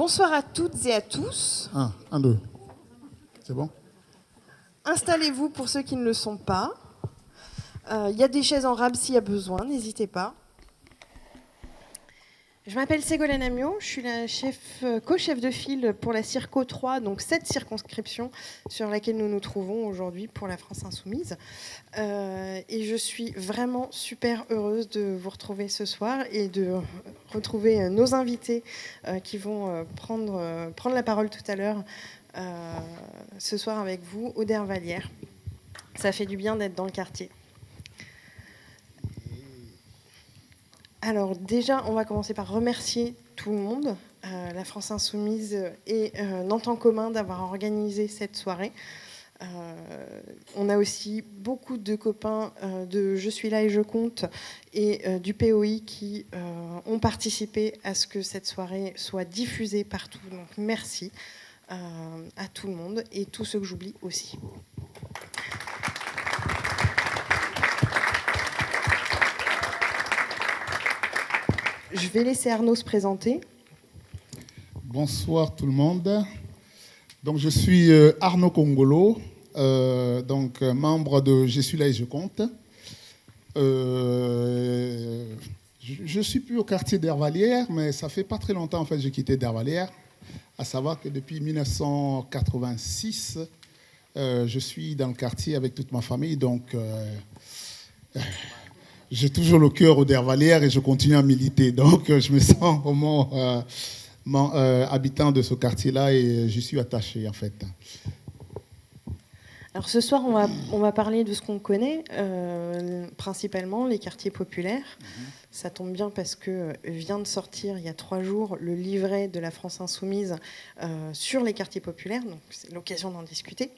Bonsoir à toutes et à tous. Un, un, deux. C'est bon? Installez-vous pour ceux qui ne le sont pas. Il euh, y a des chaises en rab s'il y a besoin, n'hésitez pas. Je m'appelle Ségolène Amiot, je suis la chef, euh, co-chef de file pour la Circo 3, donc cette circonscription sur laquelle nous nous trouvons aujourd'hui pour la France Insoumise. Euh, et je suis vraiment super heureuse de vous retrouver ce soir et de retrouver nos invités qui vont prendre, prendre la parole tout à l'heure ce soir avec vous, Auder Vallière. Ça fait du bien d'être dans le quartier. Alors déjà, on va commencer par remercier tout le monde, euh, la France Insoumise et euh, Nantes en commun d'avoir organisé cette soirée. Euh, on a aussi beaucoup de copains de Je suis là et je compte et du POI qui ont participé à ce que cette soirée soit diffusée partout. Donc merci à tout le monde et tous ceux que j'oublie aussi. Je vais laisser Arnaud se présenter. Bonsoir tout le monde. Donc, je suis euh, Arnaud Congolo, euh, donc, euh, membre de Je suis là et je compte. je ne suis plus au quartier d'Hervalière, mais ça fait pas très longtemps en fait j'ai quitté d'Hervalière. À savoir que depuis 1986, je suis dans le quartier avec toute ma famille. Donc, j'ai toujours le cœur au Dervalière et je continue à militer. Donc, euh, je me sens vraiment euh, euh, habitant de ce quartier-là et je suis attaché, en fait. Alors ce soir, on va, on va parler de ce qu'on connaît, principalement les quartiers populaires. Mhm. Ça tombe bien parce que vient de sortir il y a trois jours le livret de la France insoumise sur les quartiers populaires, donc c'est l'occasion d'en discuter.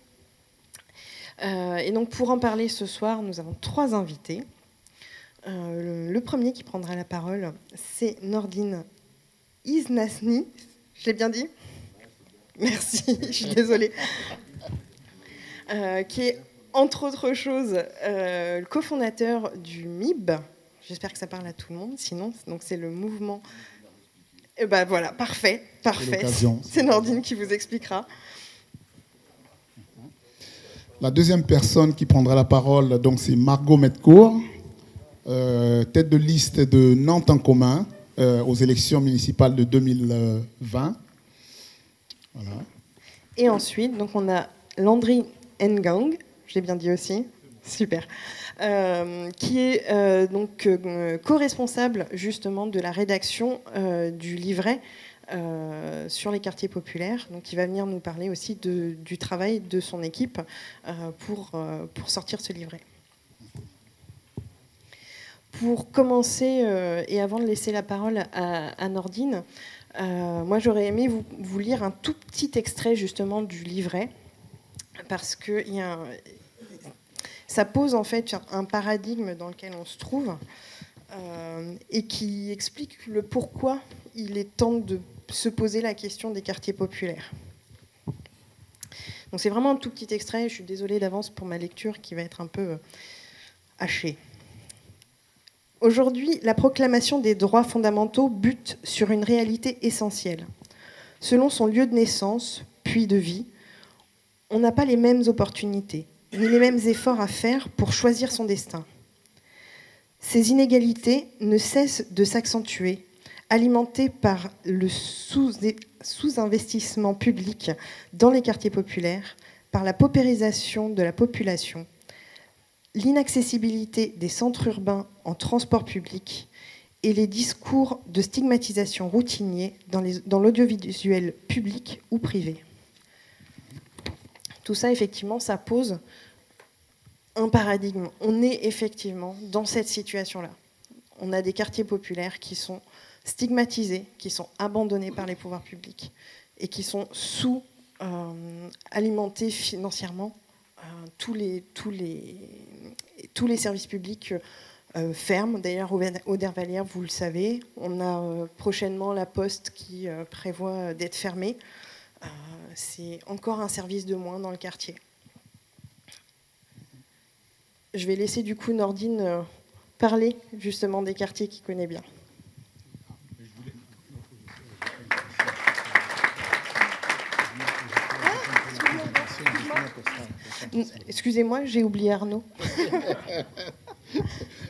et donc pour en parler ce soir, nous avons trois invités. Euh, le, premier qui prendra la parole, c'est Nordine Iznasni. Je l'ai bien dit Merci, je suis désolée. Euh, qui est, entre autres choses, euh, le cofondateur du MIB. J'espère que ça parle à tout le monde. Sinon, c'est le mouvement. Et eh ben voilà, parfait, parfait. C'est Nordine qui vous expliquera. La deuxième personne qui prendra la parole, donc, c'est Margot Metcourt. Euh, tête de liste de Nantes en commun euh, aux élections municipales de 2020. Et ensuite, donc on a Landry Ngang, j'ai bien dit aussi, super, euh, qui est donc co-responsable justement de la rédaction du livret sur les quartiers populaires. Donc, il va venir nous parler aussi du travail de son équipe pour, pour sortir ce livret. Pour commencer, euh, et avant de laisser la parole à, Nordine, euh, moi j'aurais aimé vous, lire un tout petit extrait justement du livret, parce que ça pose en fait un paradigme dans lequel on se trouve, euh, et qui explique le pourquoi il est temps de se poser la question des quartiers populaires. Donc c'est vraiment un tout petit extrait, je suis désolée d'avance pour ma lecture qui va être un peu hachée. Aujourd'hui, la proclamation des droits fondamentaux bute sur une réalité essentielle. Selon son lieu de naissance, puis de vie, on n'a pas les mêmes opportunités, ni les mêmes efforts à faire pour choisir son destin. Ces inégalités ne cessent de s'accentuer, alimentées par le sous-investissement public dans les quartiers populaires, par la paupérisation de la population, l'inaccessibilité des centres urbains en transport public et les discours de stigmatisation routiniers dans l'audiovisuel public ou privé. Tout ça, effectivement, ça pose un paradigme. On est effectivement dans cette situation-là. On a des quartiers populaires qui sont stigmatisés, qui sont abandonnés par les pouvoirs publics et qui sont sous-alimentés euh, financièrement. Euh, tous, les, tous, les, tous les services publics euh, ferment. D'ailleurs, au Dervalière, vous le savez, on a euh, prochainement la Poste qui prévoit d'être fermée. C'est encore un service de moins dans le quartier. Je vais laisser du coup Nordine parler justement des quartiers qu'il connaît bien. Excusez-moi, j'ai oublié Arnaud.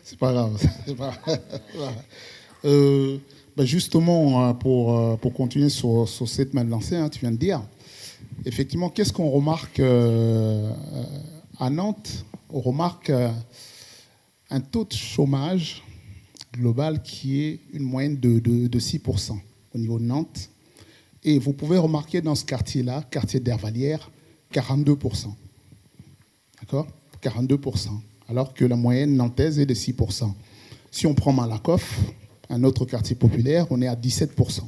c'est pas grave. Euh, ben justement, hein, pour, euh, pour continuer sur, sur cette main lancée, hein, tu viens de dire, effectivement, qu'est-ce qu'on remarque euh, à Nantes? On remarque un taux de chômage global qui est une moyenne de, de, de 6% au niveau de Nantes. Et vous pouvez remarquer dans ce quartier-là, quartier d'Hervalière, 42%. D'accord? 42%. Alors que la moyenne nantaise est de 6%. Si on prend Malakoff, un autre quartier populaire, on est à 17%.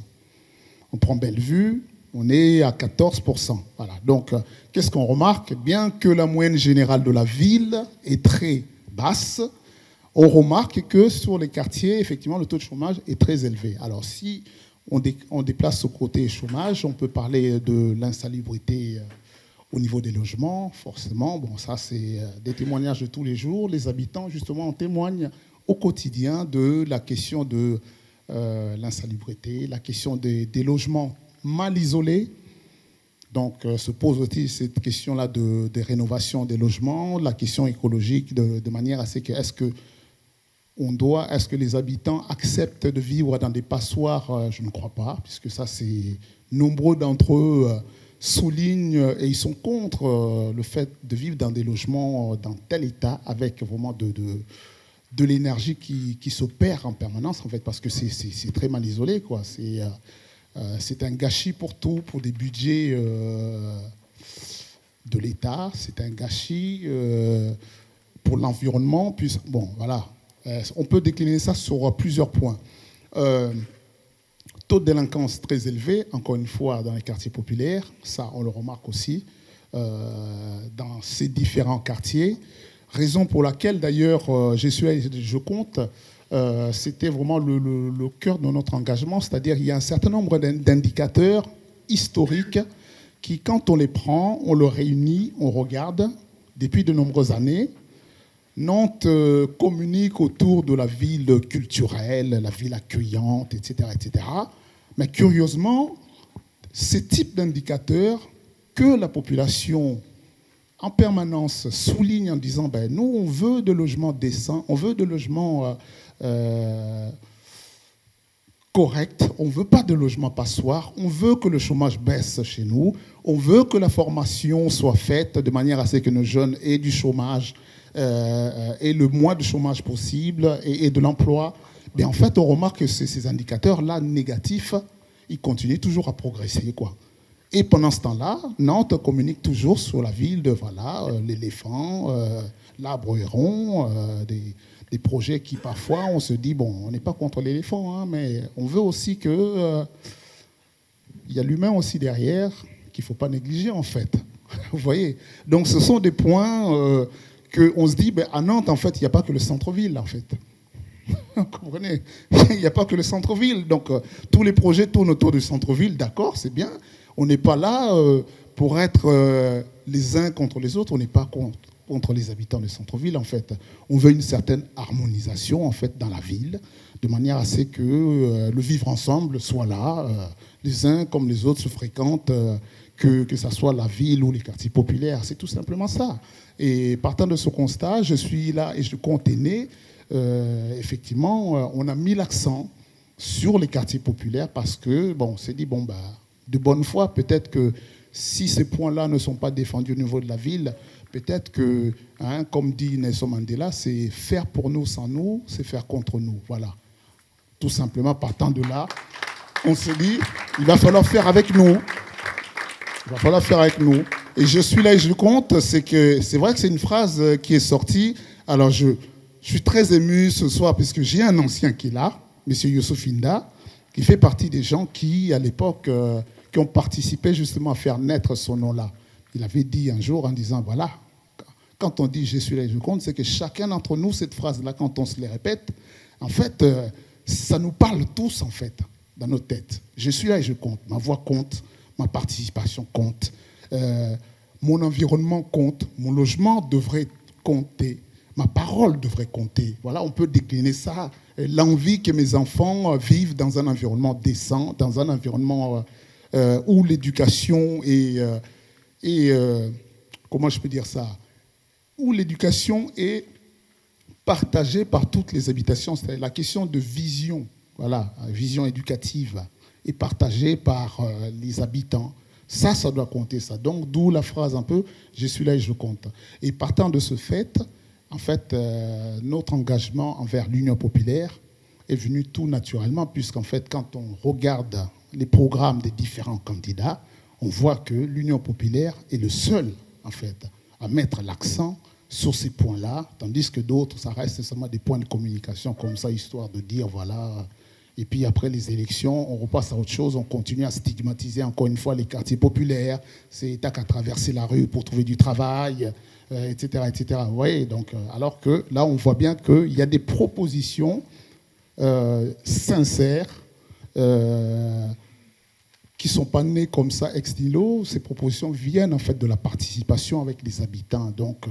On prend Bellevue, on est à 14%. Voilà. Donc, euh, qu'est-ce qu'on remarque? Bien que la moyenne générale de la ville est très basse, on remarque que sur les quartiers, effectivement, le taux de chômage est très élevé. Alors, si on, déplace ce côté chômage, on peut parler de l'insalubrité euh, au niveau des logements, forcément. Bon, ça, c'est euh, des témoignages de tous les jours. Les habitants, justement, en témoignent au quotidien de la question de euh, l'insalubrité, la question des, logements mal isolés. Donc, se pose aussi cette question-là de, des rénovations des logements, la question écologique, de, de manière à ce que, est-ce que on doit, est-ce que les habitants acceptent de vivre dans des passoires? Euh, Je ne crois pas, puisque ça, c'est nombreux d'entre eux euh, soulignent et ils sont contre euh, le fait de vivre dans des logements dans tel état avec vraiment de, de, l'énergie qui, qui, en permanence, en fait, parce que c'est très mal isolé. quoi. C'est un gâchis pour tout, pour des budgets de l'État, c'est un gâchis pour l'environnement. Puis, bon, voilà, euh, on peut décliner ça sur plusieurs points. Euh, taux de délinquance très élevé, encore une fois, dans les quartiers populaires, ça on le remarque aussi, euh, dans ces différents quartiers. Raison pour laquelle d'ailleurs je, suis, je compte, c'était vraiment le, le, cœur de notre engagement, c'est-à-dire il y a un certain nombre d'indicateurs historiques qui, quand on les prend, on les réunit, on regarde. Depuis de nombreuses années, Nantes euh, communique autour de la ville culturelle, la ville accueillante, etc. etc. Mais curieusement, ces types d'indicateurs que la population en permanence souligne en disant ben, nous, on veut de logements décents, on veut de logements euh, euh, corrects, on ne veut pas de logements passoires, on veut que le chômage baisse chez nous, on veut que la formation soit faite de manière à ce que nos jeunes aient du chômage et le moins de chômage possible et, de l'emploi, mais en fait, on remarque que ces, indicateurs-là négatifs, ils continuent toujours à progresser. Quoi. Et pendant ce temps-là, Nantes communique toujours sur la ville de voilà, euh, l'éléphant, euh, l'arbre héron, des, des, projets qui parfois on se dit, bon, on n'est pas contre l'éléphant, hein, mais on veut aussi que... il y a l'humain aussi derrière qu'il ne faut pas négliger en fait. Vous voyez? Donc ce sont des points qu'on se dit, ben, à Nantes, en fait, il n'y a pas que le centre-ville, en fait. Vous comprenez? Il n'y a pas que le centre-ville. Donc, euh, tous les projets tournent autour du centre-ville, d'accord, c'est bien. On n'est pas là euh, pour être euh, les uns contre les autres, on n'est pas contre, contre, les habitants du centre-ville, en fait. On veut une certaine harmonisation, en fait, dans la ville, de manière à ce que le vivre ensemble soit là, les uns comme les autres se fréquentent, que, que soit la ville ou les quartiers populaires. C'est tout simplement ça. Et partant de ce constat, je suis là et je compte. Euh, effectivement, euh, on a mis l'accent sur les quartiers populaires parce que, bon, on s'est dit, bon, bah, de bonne foi, peut-être que si ces points-là ne sont pas défendus au niveau de la ville, peut-être que, hein, comme dit Nelson Mandela, c'est faire pour nous sans nous, c'est faire contre nous. Voilà. Tout simplement, partant de là, on s'est dit, il va falloir faire avec nous. Il va falloir faire avec nous. Et je suis là et je compte, c'est que c'est vrai que c'est une phrase euh, qui est sortie. Alors je, suis très ému ce soir puisque j'ai un ancien qui est là, M. Youssouf Inda, qui fait partie des gens qui, à l'époque, euh, qui ont participé justement à faire naître ce nom-là. Il avait dit un jour en disant, voilà, quand on dit je suis là et je compte, c'est que chacun d'entre nous, cette phrase-là, quand on se les répète, en fait, euh, ça nous parle tous, en fait, dans nos têtes. Je suis là et je compte. Ma voix compte, ma participation compte. Euh, mon environnement compte, mon logement devrait compter, ma parole devrait compter. Voilà, on peut décliner ça. L'envie que mes enfants euh, vivent dans un environnement décent, dans un environnement euh, où l'éducation est, comment je peux dire ça, où l'éducation est partagée par toutes les habitations. C'est la question de vision, voilà, vision éducative, est partagée par euh, les habitants. Ça, ça doit compter, ça. Donc, d'où la phrase un peu, je suis là et je compte. Et partant de ce fait, en fait, euh, notre engagement envers l'Union populaire est venu tout naturellement, puisqu'en fait, quand on regarde les programmes des différents candidats, on voit que l'Union populaire est le seul, en fait, à mettre l'accent sur ces points-là, tandis que d'autres, ça reste seulement des points de communication comme ça, histoire de dire, voilà. Et puis après les élections, on repasse à autre chose, on continue à stigmatiser encore une fois les quartiers populaires, c'est t'as qu'à traverser la rue pour trouver du travail, etc., euh, etc. Donc, euh, alors que là, on voit bien qu'il y a des propositions euh, sincères, qui ne sont pas nées comme ça ex nihilo. Ces propositions viennent en fait de la participation avec les habitants. Donc,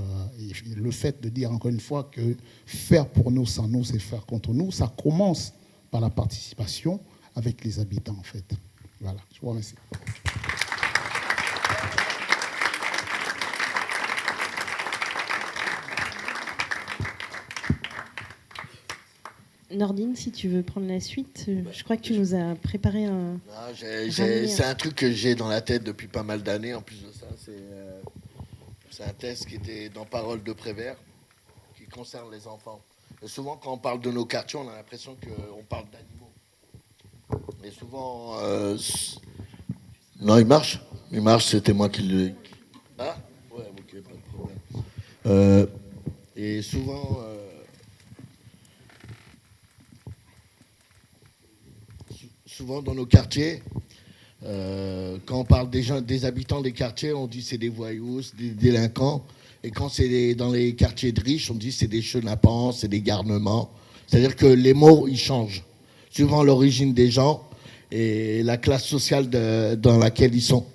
le fait de dire encore une fois que faire pour nous sans nous, c'est faire contre nous, ça commence par la participation avec les habitants en fait. Voilà, je vous remercie. Nordine, si tu veux prendre la suite, euh, je crois que tu nous as préparé un. C'est un truc que j'ai dans la tête depuis pas mal d'années. En plus de ça, euh, c'est un test qui était dans Parole de Prévert, qui concerne les enfants. Souvent, quand on parle de nos quartiers, on a l'impression qu'on parle d'animaux. Mais souvent. Euh, non, il marche. Il marche, c'était moi qui le. Ah Ouais, ok, pas de problème. et souvent. souvent dans nos quartiers, euh, quand on parle des, gens, des habitants des quartiers, on dit c'est des voyous, des délinquants. Et quand c'est dans les quartiers de riches, on dit c'est des chenapans, c'est des garnements. C'est-à-dire que les mots, ils changent, suivant l'origine des gens et la classe sociale dans laquelle ils sont.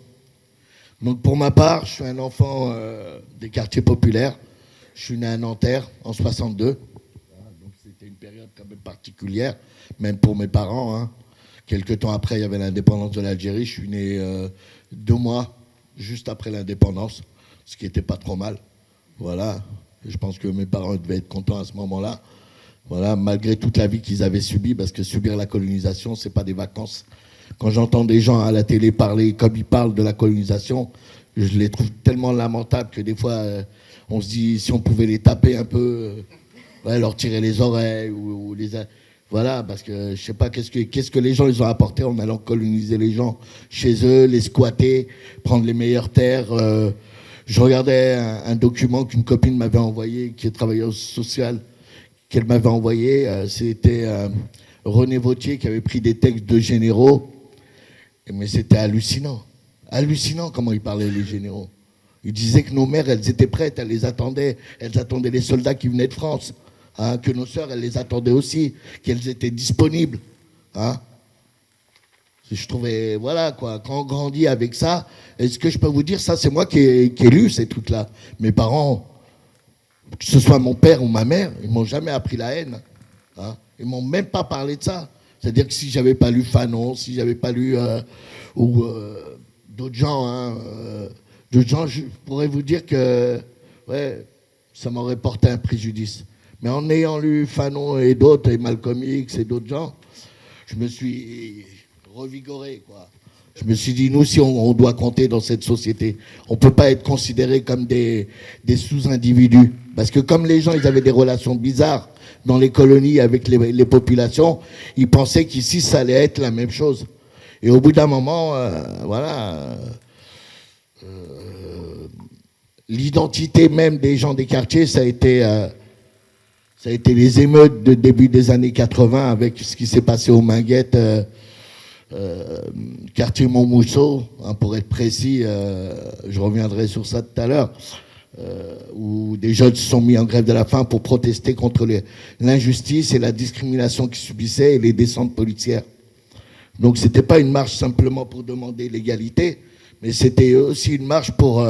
Donc pour ma part, je suis un enfant euh, des quartiers populaires. Je suis né à Nanterre en 62. Donc c'était une période quand même particulière, même pour mes parents. Hein. Quelques temps après, il y avait l'indépendance de l'Algérie. Je suis né euh, deux mois juste après l'indépendance, ce qui n'était pas trop mal. Voilà. je pense que mes parents devaient être contents à ce moment-là. Voilà, malgré toute la vie qu'ils avaient subie, parce que subir la colonisation, c'est pas des vacances. Quand j'entends des gens à la télé parler comme ils parlent de la colonisation, je les trouve tellement lamentables que des fois, euh, on se dit si on pouvait les taper un peu, euh, leur tirer les oreilles ou, les voilà, parce que je sais pas qu'est-ce que, que les gens ils ont apporté en allant coloniser les gens chez eux, les squatter, prendre les meilleures terres. Euh. Je regardais un, document qu'une copine m'avait envoyé, qui est travailleuse sociale, qu'elle m'avait envoyé. Euh, c'était euh, René Vautier qui avait pris des textes de généraux. Mais c'était hallucinant. Hallucinant comment ils parlaient les généraux. Ils disaient que nos mères, elles étaient prêtes, elles les attendaient. Elles attendaient les soldats qui venaient de France. Hein, que nos sœurs, elles les attendaient aussi, qu'elles étaient disponibles. Hein. Je trouvais, voilà, quoi, quand on grandit avec ça, est-ce que je peux vous dire, ça, c'est moi qui ai, lu ces trucs-là. Mes parents, que ce soit mon père ou ma mère, ils m'ont jamais appris la haine. Hein. Ils m'ont même pas parlé de ça. C'est-à-dire que si j'avais pas lu Fanon, si j'avais pas lu euh, ou euh, d'autres gens, hein, euh, d'autres gens, je pourrais vous dire que ouais, ça m'aurait porté un préjudice. Mais en ayant lu Fanon et d'autres, et Malcolm X et d'autres gens, je me suis revigoré. Quoi. Je me suis dit, nous aussi, on, doit compter dans cette société. On ne peut pas être considéré comme des, des sous-individus. Parce que comme les gens, ils avaient des relations bizarres dans les colonies avec les, populations, ils pensaient qu'ici, ça allait être la même chose. Et au bout d'un moment, euh, voilà, euh, l'identité même des gens des quartiers, ça a été... Euh, ça a été les émeutes de début des années 80 avec ce qui s'est passé aux Minguettes, euh, quartier Montmousseau, hein, pour être précis, euh, je reviendrai sur ça tout à l'heure, où des jeunes se sont mis en grève de la faim pour protester contre l'injustice et la discrimination qu'ils subissaient et les descentes policières. Donc c'était pas une marche simplement pour demander l'égalité, mais c'était aussi une marche pour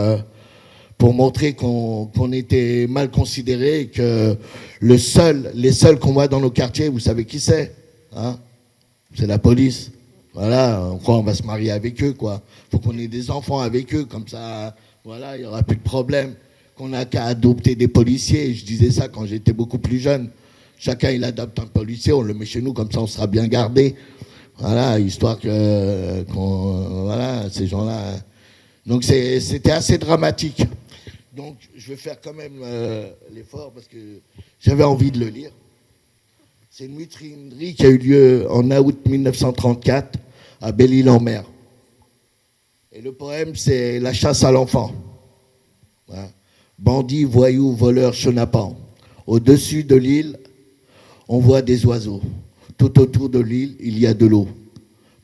pour montrer qu'on était mal considéré, que le seul, les seuls qu'on voit dans nos quartiers, vous savez qui c'est hein C'est la police. Voilà, on croit on va se marier avec eux, quoi. Faut qu'on ait des enfants avec eux, comme ça, Voilà, il n'y aura plus de problème. Qu'on n'a qu'à adopter des policiers. Je disais ça quand j'étais beaucoup plus jeune. Chacun, il adopte un policier, on le met chez nous, comme ça on sera bien gardé. Voilà, histoire que voilà, ces gens-là. Donc c'était assez dramatique. Donc je vais faire quand même euh, l'effort parce que j'avais envie de le lire. C'est une mutinerie qui a eu lieu en août 1934 à Belle-Île-en-Mer. Et le poème, c'est La chasse à l'enfant. Bandits, voyous, voleurs, chenapans. Au-dessus de l'île, on voit des oiseaux. Tout autour de l'île, il y a de l'eau.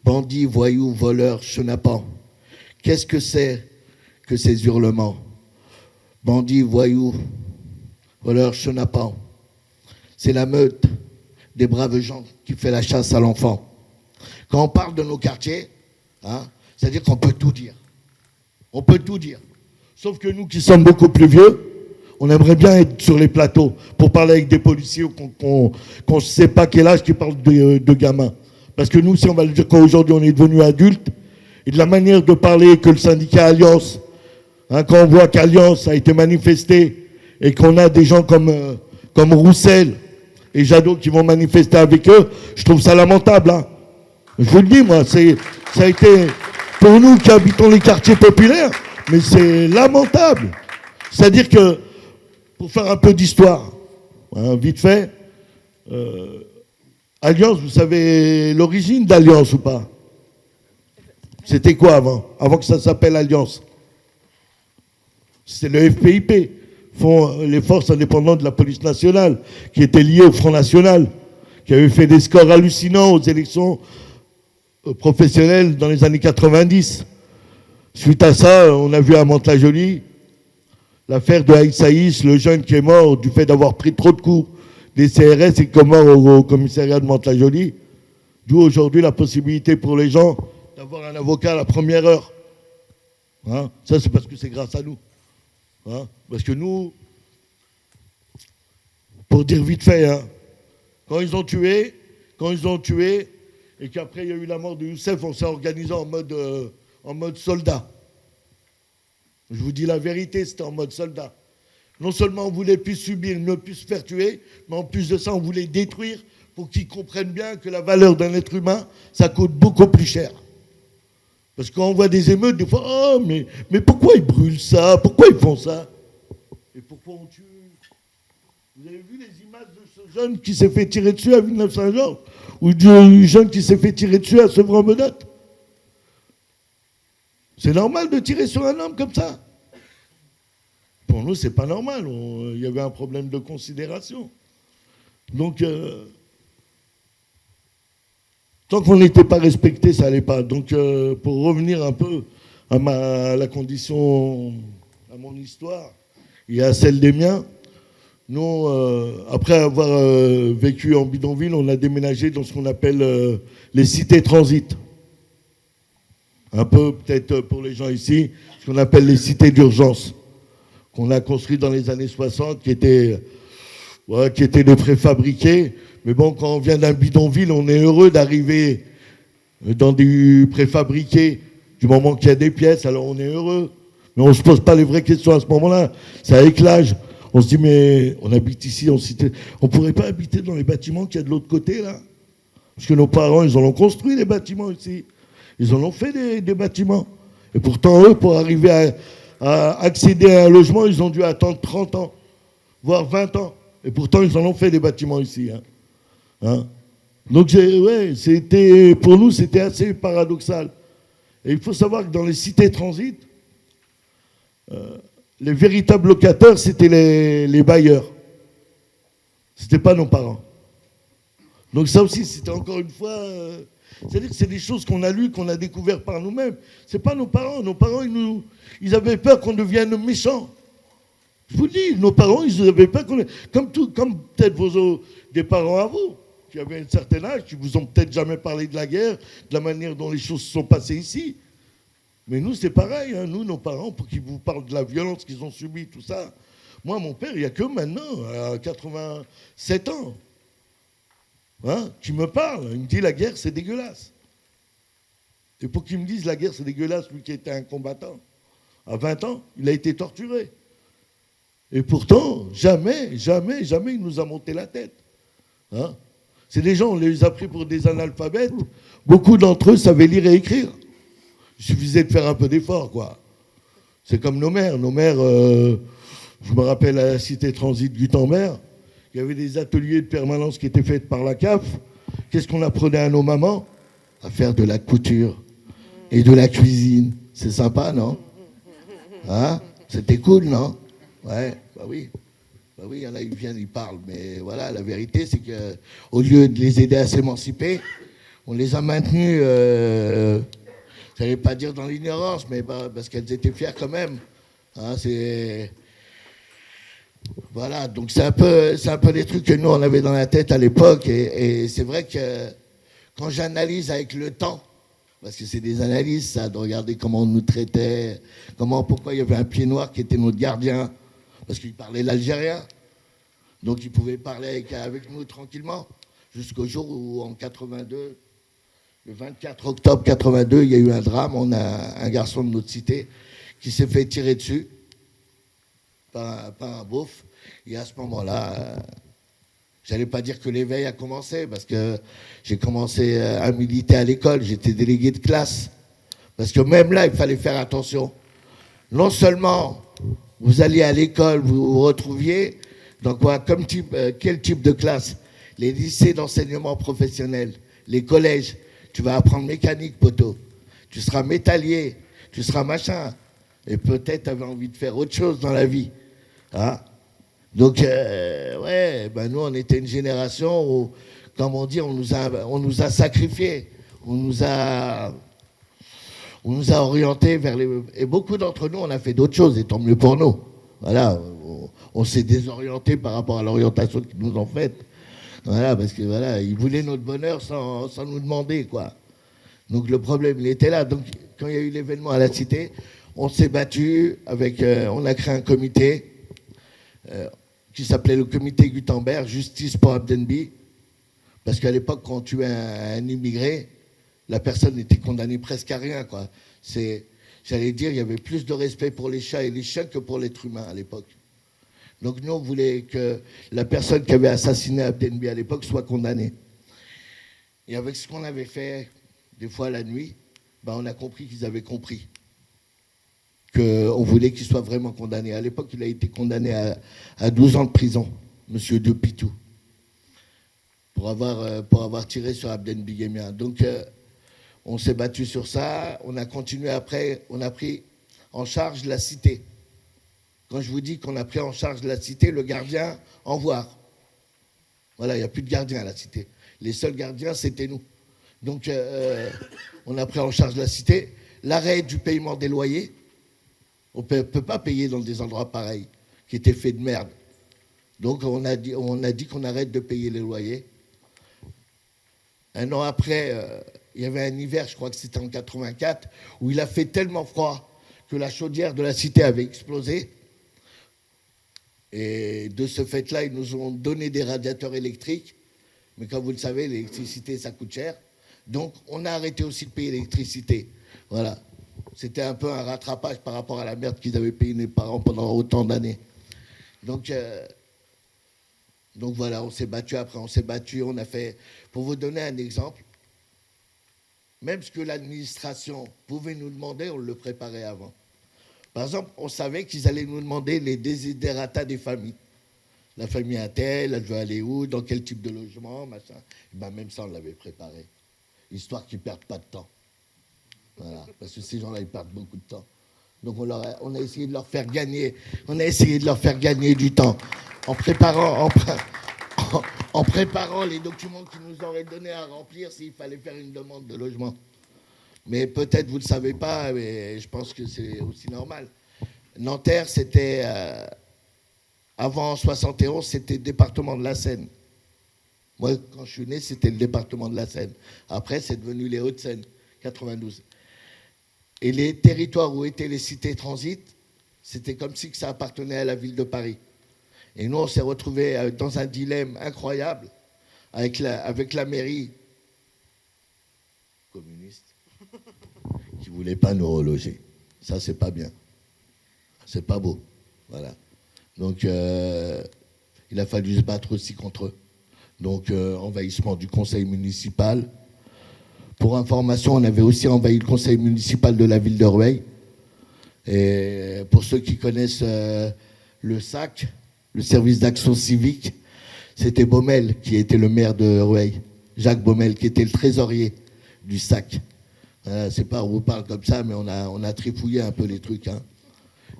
Bandits, voyous, voleurs, chenapans. Qu'est-ce que c'est que ces hurlements? Bandits, voyous, voleurs, chenapans. C'est la meute des braves gens qui fait la chasse à l'enfant. Quand on parle de nos quartiers, hein, c'est-à-dire qu'on peut tout dire. On peut tout dire. Sauf que nous qui sommes beaucoup plus vieux, on aimerait bien être sur les plateaux pour parler avec des policiers qu'on ne sait pas quel âge qui parlent de, gamins. Parce que nous, si on va le dire qu'aujourd'hui on est devenu adulte, et de la manière de parler que le syndicat Alliance, hein, quand on voit qu'Alliance a été manifesté et qu'on a des gens comme, euh, comme Roussel et Jadot qui vont manifester avec eux, je trouve ça lamentable. Hein. Je vous le dis, moi, ça a été, pour nous qui habitons les quartiers populaires, mais c'est lamentable. C'est-à-dire que pour faire un peu d'histoire, hein, vite fait, euh, Alliance, vous savez l'origine d'Alliance ou pas? C'était quoi avant? Avant que ça s'appelle Alliance? C'était le FPIP, les forces indépendantes de la police nationale, qui étaient liées au Front National, qui avait fait des scores hallucinants aux élections euh, professionnelles dans les années 90. Suite à ça, on a vu à Mantes-la-Jolie l'affaire de Aïssaïs, le jeune qui est mort du fait d'avoir pris trop de coups des CRS et qui au, commissariat de Mantes-la-Jolie. D'où aujourd'hui la possibilité pour les gens d'avoir un avocat à la première heure. Hein? Ça, c'est parce que c'est grâce à nous. Hein? Parce que nous, pour dire vite fait, hein, quand ils ont tué, quand ils ont tué, et qu'après il y a eu la mort de Youssef, on s'est organisé en mode, euh, en mode soldat. Je vous dis la vérité, c'était en mode soldat. Non seulement on voulait plus subir, ne plus se faire tuer, mais en plus de ça, on voulait détruire pour qu'ils comprennent bien que la valeur d'un être humain, ça coûte beaucoup plus cher. Parce qu'on voit des émeutes, des fois, oh, mais, pourquoi ils brûlent ça? Pourquoi ils font ça Et pourquoi on tue? Vous avez vu les images de ce jeune qui s'est fait tirer dessus à Villeneuve-Saint-Georges? Ou du jeune qui s'est fait tirer dessus à Sevran-Menotte c'est normal de tirer sur un homme comme ça. Pour nous, c'est pas normal. Il y avait un problème de considération. Donc, euh, tant qu'on n'était pas respecté, ça n'allait pas. Donc, euh, pour revenir un peu à, ma, la condition, à mon histoire et à celle des miens, nous, euh, après avoir vécu en bidonville, on a déménagé dans ce qu'on appelle les cités transit un peu peut-être pour les gens ici, ce qu'on appelle les cités d'urgence, qu'on a construit dans les années 60, qui étaient, qui étaient des préfabriqués. Mais bon, quand on vient d'un bidonville, on est heureux d'arriver dans du préfabriqué. Du moment qu'il y a des pièces, alors on est heureux. Mais on ne se pose pas les vraies questions à ce moment-là. Ça éclage. On se dit, mais on habite ici en. On ne pourrait pas habiter dans les bâtiments qu'il y a de l'autre côté, là Parce que nos parents, ils ont construit les bâtiments ici. Ils en ont fait des, bâtiments. Et pourtant, eux, pour arriver à, accéder à un logement, ils ont dû attendre 30 ans, voire 20 ans. Et pourtant, ils en ont fait des bâtiments ici. Hein. Hein? Donc, ouais, pour nous, c'était assez paradoxal. Et il faut savoir que dans les cités transit, euh, les véritables locataires, c'était les, bailleurs. Ce n'était pas nos parents. Donc ça aussi, c'était encore une fois... Euh, c'est-à-dire que c'est des choses qu'on a lues, qu'on a découvertes par nous-mêmes. Ce n'est pas nos parents. Nos parents, ils, avaient peur qu'on devienne méchants. Je vous dis, nos parents, ils avaient peur qu'on... Comme, comme peut-être vos des parents à vous, qui avaient un certain âge, qui vous ont peut-être jamais parlé de la guerre, de la manière dont les choses se sont passées ici. Mais nous, c'est pareil. Hein. Nous, nos parents, pour qu'ils vous parlent de la violence qu'ils ont subie, tout ça. Moi, mon père, il n'y a que maintenant, à 87 ans. Hein, qui me parle. Il me dit la guerre, c'est dégueulasse. Et pour qu'il me dise la guerre, c'est dégueulasse, lui qui était un combattant. À 20 ans, il a été torturé. Et pourtant, jamais, jamais, jamais il nous a monté la tête. Hein C'est des gens, on les a pris pour des analphabètes. Beaucoup d'entre eux savaient lire et écrire. Il suffisait de faire un peu d'effort, quoi. C'est comme nos mères. Nos mères, euh, je me rappelle à la cité transit Gutenberg, il y avait des ateliers de permanence qui étaient faits par la CAF. Qu'est-ce qu'on apprenait à nos mamans? À faire de la couture et de la cuisine. C'est sympa, non? Hein? C'était cool, non? Ouais, bah oui. Bah oui, il y en a, ils viennent, ils parlent. Mais voilà, la vérité, c'est qu'au lieu de les aider à s'émanciper, on les a maintenus, euh, je n'allais pas dire dans l'ignorance, mais bah, parce qu'elles étaient fières quand même. Hein, voilà, donc c'est un peu, c'est trucs que nous on avait dans la tête à l'époque, et, c'est vrai que quand j'analyse avec le temps, parce que c'est des analyses, ça, de regarder comment on nous traitait, comment, pourquoi il y avait un pied noir qui était notre gardien, parce qu'il parlait l'algérien, donc il pouvait parler avec nous tranquillement, jusqu'au jour où en 82, le 24 octobre 82, il y a eu un drame, on a un garçon de notre cité qui s'est fait tirer dessus pas, un beauf. Et à ce moment-là, euh, j'allais pas dire que l'éveil a commencé, parce que j'ai commencé euh, à militer à l'école, j'étais délégué de classe. Parce que même là, il fallait faire attention. Non seulement vous alliez à l'école, vous vous retrouviez dans quoi, comme euh, quel type de classe? Les lycées d'enseignement professionnel, les collèges. Tu vas apprendre mécanique, poteau. Tu seras métallier, tu seras machin. Et peut-être tu avais envie de faire autre chose dans la vie. Hein? Donc, euh, ouais, ben nous, on était une génération où, comme on dit, on nous a, on nous a sacrifiés, on nous a, on orientés vers les. Et beaucoup d'entre nous, on a fait d'autres choses, et tant mieux pour nous. Voilà, on, s'est désorienté par rapport à l'orientation qu'ils nous ont faite. Voilà, parce que voilà, ils voulaient notre bonheur sans, nous demander, quoi. Donc le problème, il était là. Donc, quand il y a eu l'événement à la Cité, on s'est battu avec, euh, on a créé un comité euh, qui s'appelait le comité Gutenberg, Justice pour Abdenbi, parce qu'à l'époque, quand tu es un, immigré, la personne était condamnée presque à rien. Quoi. C'est, j'allais dire, il y avait plus de respect pour les chats et les chiens que pour l'être humain à l'époque. Donc nous, on voulait que la personne qui avait assassiné Abdenbi à l'époque soit condamnée. Et avec ce qu'on avait fait, des fois la nuit, ben on a compris qu'ils avaient compris qu'on voulait qu'il soit vraiment condamné. À l'époque, il a été condamné à, 12 ans de prison, monsieur De Pitou, pour avoir, euh, pour avoir tiré sur Abden Bigemia. Donc, euh, on s'est battu sur ça. On a continué après, on a pris en charge la cité. Quand je vous dis qu'on a pris en charge la cité, le gardien, en voir. Voilà, il n'y a plus de gardien à la cité. Les seuls gardiens, c'était nous. Donc, euh, on a pris en charge la cité. L'arrêt du paiement des loyers, on ne peut pas payer dans des endroits pareils, qui étaient faits de merde. Donc on a dit qu'on dit qu'on arrête de payer les loyers. Un an après, euh, il y avait un hiver, je crois que c'était en 84, où il a fait tellement froid que la chaudière de la cité avait explosé. Et de ce fait-là, ils nous ont donné des radiateurs électriques. Mais comme vous le savez, l'électricité, ça coûte cher. Donc, on a arrêté aussi de payer l'électricité. Voilà. C'était un peu un rattrapage par rapport à la merde qu'ils avaient payé mes parents pendant autant d'années. Donc, euh, donc voilà, on s'est battu après, on s'est battu, on a fait. Pour vous donner un exemple, même ce que l'administration pouvait nous demander, on le préparait avant. Par exemple, on savait qu'ils allaient nous demander les désidératas des familles. La famille a elle, veut aller où, dans quel type de logement, machin. ben même ça, on l'avait préparé. Histoire qu'ils ne perdent pas de temps. Voilà, parce que ces gens-là, ils perdent beaucoup de temps. Donc on, a, on, a, essayé de leur faire gagner, on a essayé de leur faire gagner du temps en préparant, en préparant les documents qu'ils nous auraient donnés à remplir s'il fallait faire une demande de logement. Mais peut-être vous ne le savez pas, mais je pense que c'est aussi normal. Nanterre, c'était euh, avant 71, c'était le département de la Seine. Moi, quand je suis né, c'était le département de la Seine. Après, c'est devenu les Hauts-de-Seine, 92. Et les territoires où étaient les cités transit, c'était comme si ça appartenait à la ville de Paris. Et nous, on s'est retrouvés euh, dans un dilemme incroyable avec la, avec la mairie communiste voulait pas nous reloger. Ça, c'est pas bien. C'est pas beau. Voilà. Donc, euh, il a fallu se battre aussi contre eux. Donc, euh, envahissement du conseil municipal. Pour information, on avait aussi envahi le conseil municipal de la ville de Rueil. Et pour ceux qui connaissent euh, le SAC, le service d'action civique, c'était Baumel qui était le maire de Rueil. Jacques Baumel, qui était le trésorier du SAC. C'est pas, on vous parle comme ça, mais on a, on a trifouillé un peu les trucs. Hein.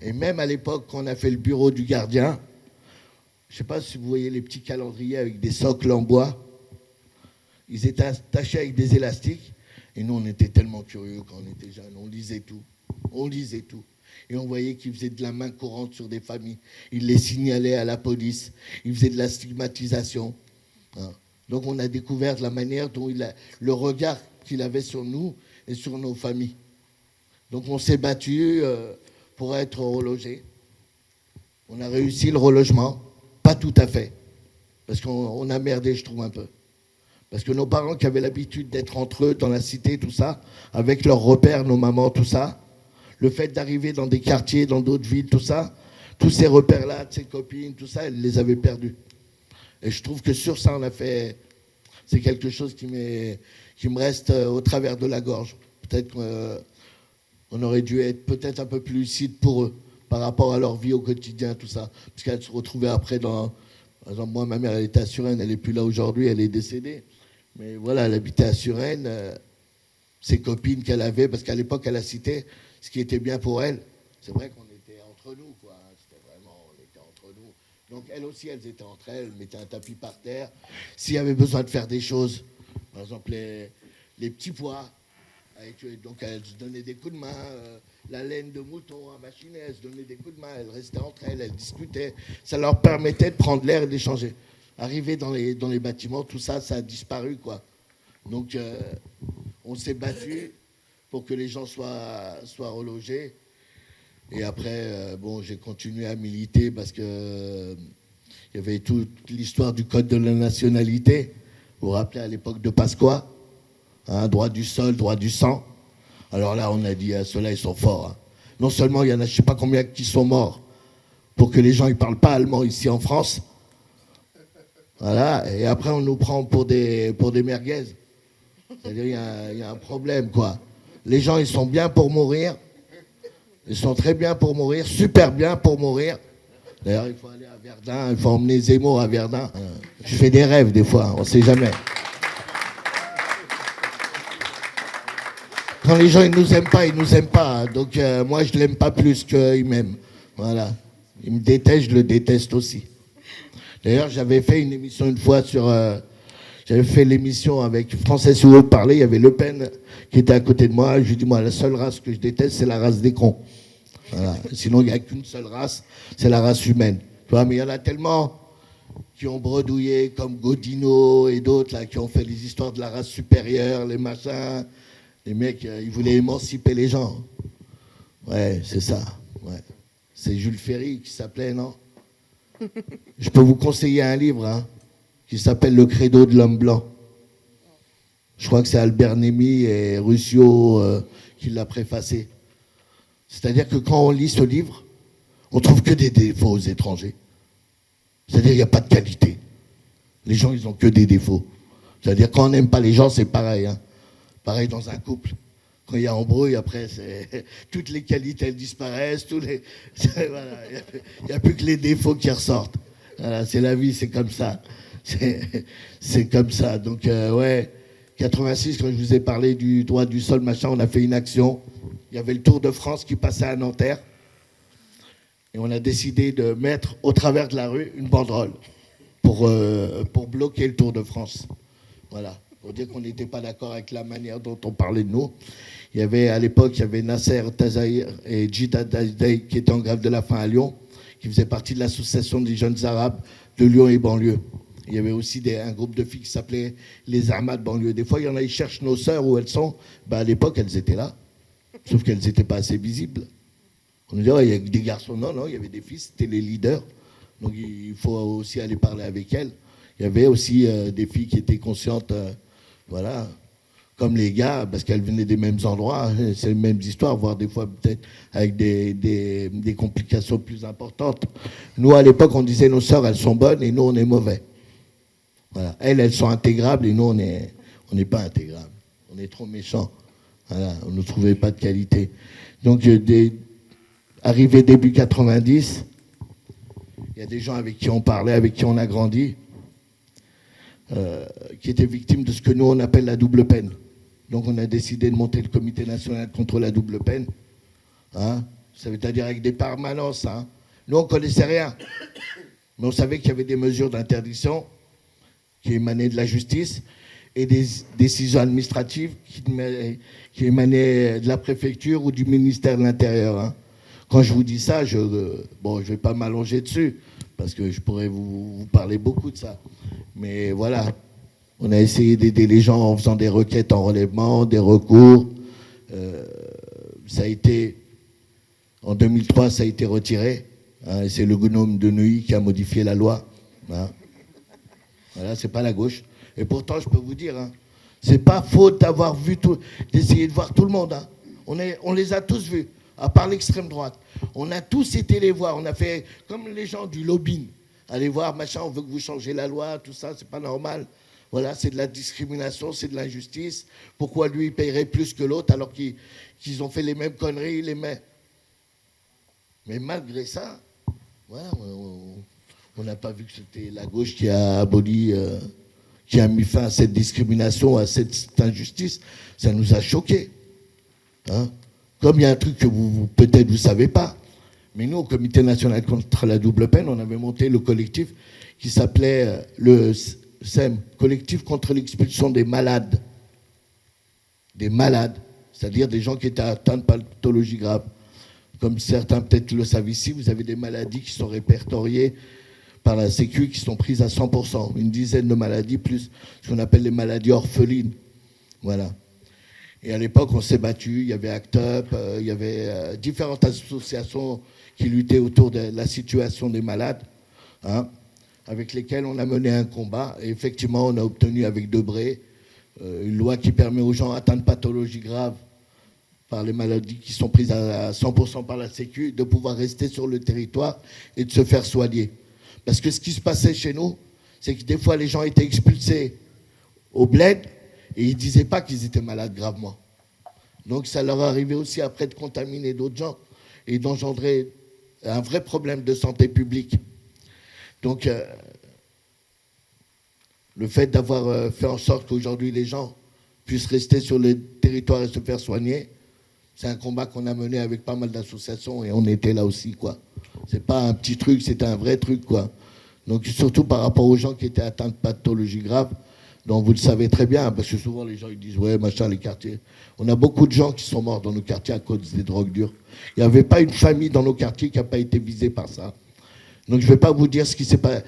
Et même à l'époque, quand on a fait le bureau du gardien, je ne sais pas si vous voyez les petits calendriers avec des socles en bois. Ils étaient attachés avec des élastiques. Et nous, on était tellement curieux quand on était jeunes. On lisait tout. On lisait tout. Et on voyait qu'ils faisaient de la main courante sur des familles. Ils les signalaient à la police. Ils faisaient de la stigmatisation. Hein. Donc on a découvert la manière dont il a, le regard qu'il avait sur nous et sur nos familles. Donc on s'est battu euh, pour être relogé. On a réussi le relogement. Pas tout à fait. Parce qu'on a merdé, je trouve, un peu. Parce que nos parents qui avaient l'habitude d'être entre eux dans la cité, tout ça, avec leurs repères, nos mamans, tout ça, le fait d'arriver dans des quartiers, dans d'autres villes, tout ça, tous ces repères-là, ces copines, tout ça, elles les avaient perdus. Et je trouve que sur ça, on a fait. C'est quelque chose qui, qui me reste euh, au travers de la gorge. Peut-être qu'on euh, aurait dû être peut-être un peu plus lucide pour eux par rapport à leur vie au quotidien, tout ça. Parce qu'elles se retrouvaient après dans. Par exemple, moi, ma mère, elle était à Suresnes, elle n'est plus là aujourd'hui, elle est décédée. Mais voilà, elle habitait à Suresnes. Euh, ses copines qu'elle avait, parce qu'à l'époque, à la cité, ce qui était bien pour elle, c'est vrai qu'on était entre nous, quoi. Hein. C'était vraiment, on était entre nous. Donc, elles aussi, elles étaient entre elles, mettaient un tapis par terre. S'il y avait besoin de faire des choses, par exemple, les, les petits pois, donc elles se donnaient des coups de main. Euh, la laine de mouton à machiner, elles se donnaient des coups de main, elles restaient entre elles, elles discutaient. Ça leur permettait de prendre l'air et d'échanger. Arriver dans les, dans les bâtiments, tout ça, ça a disparu, quoi. Donc, euh, on s'est battu pour que les gens soient, soient relogés. Et après, euh, bon, j'ai continué à militer parce que il y avait toute l'histoire du code de la nationalité. Vous vous rappelez à l'époque de Pasqua, hein, droit du sol, droit du sang? Alors là, on a dit, à ceux-là, ils sont forts. Hein. Non seulement il y en a, je ne sais pas combien qui sont morts pour que les gens ne parlent pas allemand ici en France. Voilà, et après on nous prend pour des, pour des merguez. C'est-à-dire il y, a un problème, quoi. Les gens, ils sont bien pour mourir. Ils sont très bien pour mourir, super bien pour mourir. D'ailleurs, il faut aller à Verdun, il faut emmener Zemmour à Verdun. Je fais des rêves des fois, on ne sait jamais. Quand les gens ils nous aiment pas, ils nous aiment pas. Donc euh, moi je l'aime pas plus qu'ils m'aiment. Voilà. Ils me détestent, je le déteste aussi. D'ailleurs, j'avais fait une émission une fois sur. Euh, j'avais fait l'émission avec Français Souhaut parler. Il y avait Le Pen qui était à côté de moi. Je lui dis moi la seule race que je déteste c'est la race des cons. Voilà. Sinon il n'y a qu'une seule race, c'est la race humaine. Tu vois, mais il y en a tellement qui ont bredouillé comme Godino et d'autres là qui ont fait les histoires de la race supérieure, les machins. Les mecs, euh, ils voulaient émanciper les gens. Ouais, c'est ça. Ouais. C'est Jules Ferry qui s'appelait, non? Je peux vous conseiller un livre hein, qui s'appelle Le Credo de l'homme blanc. Je crois que c'est Albert Némy et Ruscio euh, qui l'a préfacé. C'est-à-dire que quand on lit ce livre, on trouve que des défauts aux étrangers. C'est-à-dire qu'il n'y a pas de qualité. Les gens, ils ont que des défauts. C'est-à-dire quand on n'aime pas les gens, c'est pareil. Hein. Pareil dans un couple. Quand il y a embrouille, après, toutes les qualités elles disparaissent. Tous les, il n'y a, plus que les défauts qui ressortent. Voilà, c'est la vie, c'est comme ça. C'est comme ça. Donc, euh, ouais, 86, quand je vous ai parlé du droit du sol, machin, on a fait une action. Il y avait le Tour de France qui passait à Nanterre. Et on a décidé de mettre au travers de la rue une banderole pour, euh, pour bloquer le Tour de France. Voilà pour dire qu'on n'était pas d'accord avec la manière dont on parlait de nous. Il y avait à l'époque, il y avait Nasser Tazaïr et Jita qui étaient en grève de la faim à Lyon, qui faisaient partie de l'association des jeunes arabes de Lyon et banlieue. Il y avait aussi un groupe de filles qui s'appelait les Armades banlieue. Des fois, il y en a, ils cherchent nos sœurs où elles sont. Ben, à l'époque, elles étaient là, sauf qu'elles n'étaient pas assez visibles. On nous dit, il y a des garçons. Non, non, il y avait des filles, c'était les leaders. Donc il faut aussi aller parler avec elles. Il y avait aussi euh, des filles qui étaient conscientes. Euh, voilà. comme les gars, parce qu'elles venaient des mêmes endroits, hein, c'est les mêmes histoires, voire des fois peut-être avec des, complications plus importantes. Nous, à l'époque, on disait nos sœurs, elles sont bonnes et nous, on est mauvais. Voilà. Elles, elles sont intégrables et nous, on n'est on pas intégrables. On est trop méchants. On ne trouvait pas de qualité. Donc, des, arrivé début 90, il y a des gens avec qui on parlait, avec qui on a grandi, euh, qui étaient victimes de ce que nous, on appelle la double peine. Donc on a décidé de monter le comité national contre la double peine. Hein. Ça veut dire avec des permanences. Hein. Nous, on ne connaissait rien. Mais on savait qu'il y avait des mesures d'interdiction qui émanaient de la justice et des décisions administratives qui, émanaient de la préfecture ou du ministère de l'Intérieur. Hein. Quand je vous dis ça, je ne bon, je vais pas m'allonger dessus, parce que je pourrais vous parler beaucoup de ça. Mais voilà, on a essayé d'aider les gens en faisant des requêtes en relèvement, des recours. Euh, ça a été, en 2003, ça a été retiré. Hein, c'est le gnome de Neuilly qui a modifié la loi. Hein. Voilà, c'est pas la gauche. Et pourtant, je peux vous dire, hein, c'est pas faute d'avoir vu tout, d'essayer de voir tout le monde. Hein. On, les a tous vus, à part l'extrême droite. On a tous été les voir. On a fait comme les gens du lobbying. Allez voir, machin, on veut que vous changez la loi, tout ça, c'est pas normal. Voilà, c'est de la discrimination, c'est de l'injustice. Pourquoi lui, il paierait plus que l'autre alors qu'ils ont fait les mêmes conneries, les mêmes? Mais malgré ça, voilà, on n'a pas vu que c'était la gauche qui a aboli, euh, qui a mis fin à cette discrimination, à cette injustice. Ça nous a choqués. Hein? Comme il y a un truc que vous peut-être vous ne savez pas, mais nous, au Comité national contre la double peine, on avait monté le collectif qui s'appelait euh, le SEM, collectif contre l'expulsion des malades. Des malades, c'est-à-dire des gens qui étaient atteints de pathologies graves. Comme certains peut-être le savent ici, vous avez des maladies qui sont répertoriées par la Sécu qui sont prises à 100%. Une dizaine de maladies, plus ce qu'on appelle les maladies orphelines. Voilà. Et à l'époque, on s'est battu. Il y avait ACT UP, euh, il y avait euh, différentes associations qui luttaient autour de la situation des malades. Hein avec lesquels on a mené un combat. Et effectivement, on a obtenu avec Debré euh, une loi qui permet aux gens atteints de pathologies graves par les maladies qui sont prises à 100% par la Sécu de pouvoir rester sur le territoire et de se faire soigner. Parce que ce qui se passait chez nous, c'est que des fois les gens étaient expulsés au bled et ils ne disaient pas qu'ils étaient malades gravement. Donc ça leur arrivait aussi après de contaminer d'autres gens et d'engendrer un vrai problème de santé publique. Donc, euh, le fait d'avoir euh, fait en sorte qu'aujourd'hui les gens puissent rester sur le territoire et se faire soigner, c'est un combat qu'on a mené avec pas mal d'associations et on était là aussi, quoi. C'est pas un petit truc, c'est un vrai truc, quoi. Donc, surtout par rapport aux gens qui étaient atteints de pathologies graves, dont vous le savez très bien, parce que souvent les gens ils disent ouais machin les quartiers. On a beaucoup de gens qui sont morts dans nos quartiers à cause des drogues dures. Il n'y avait pas une famille dans nos quartiers qui n'a pas été visée par ça. Donc je ne vais pas vous dire ce qui s'est passé.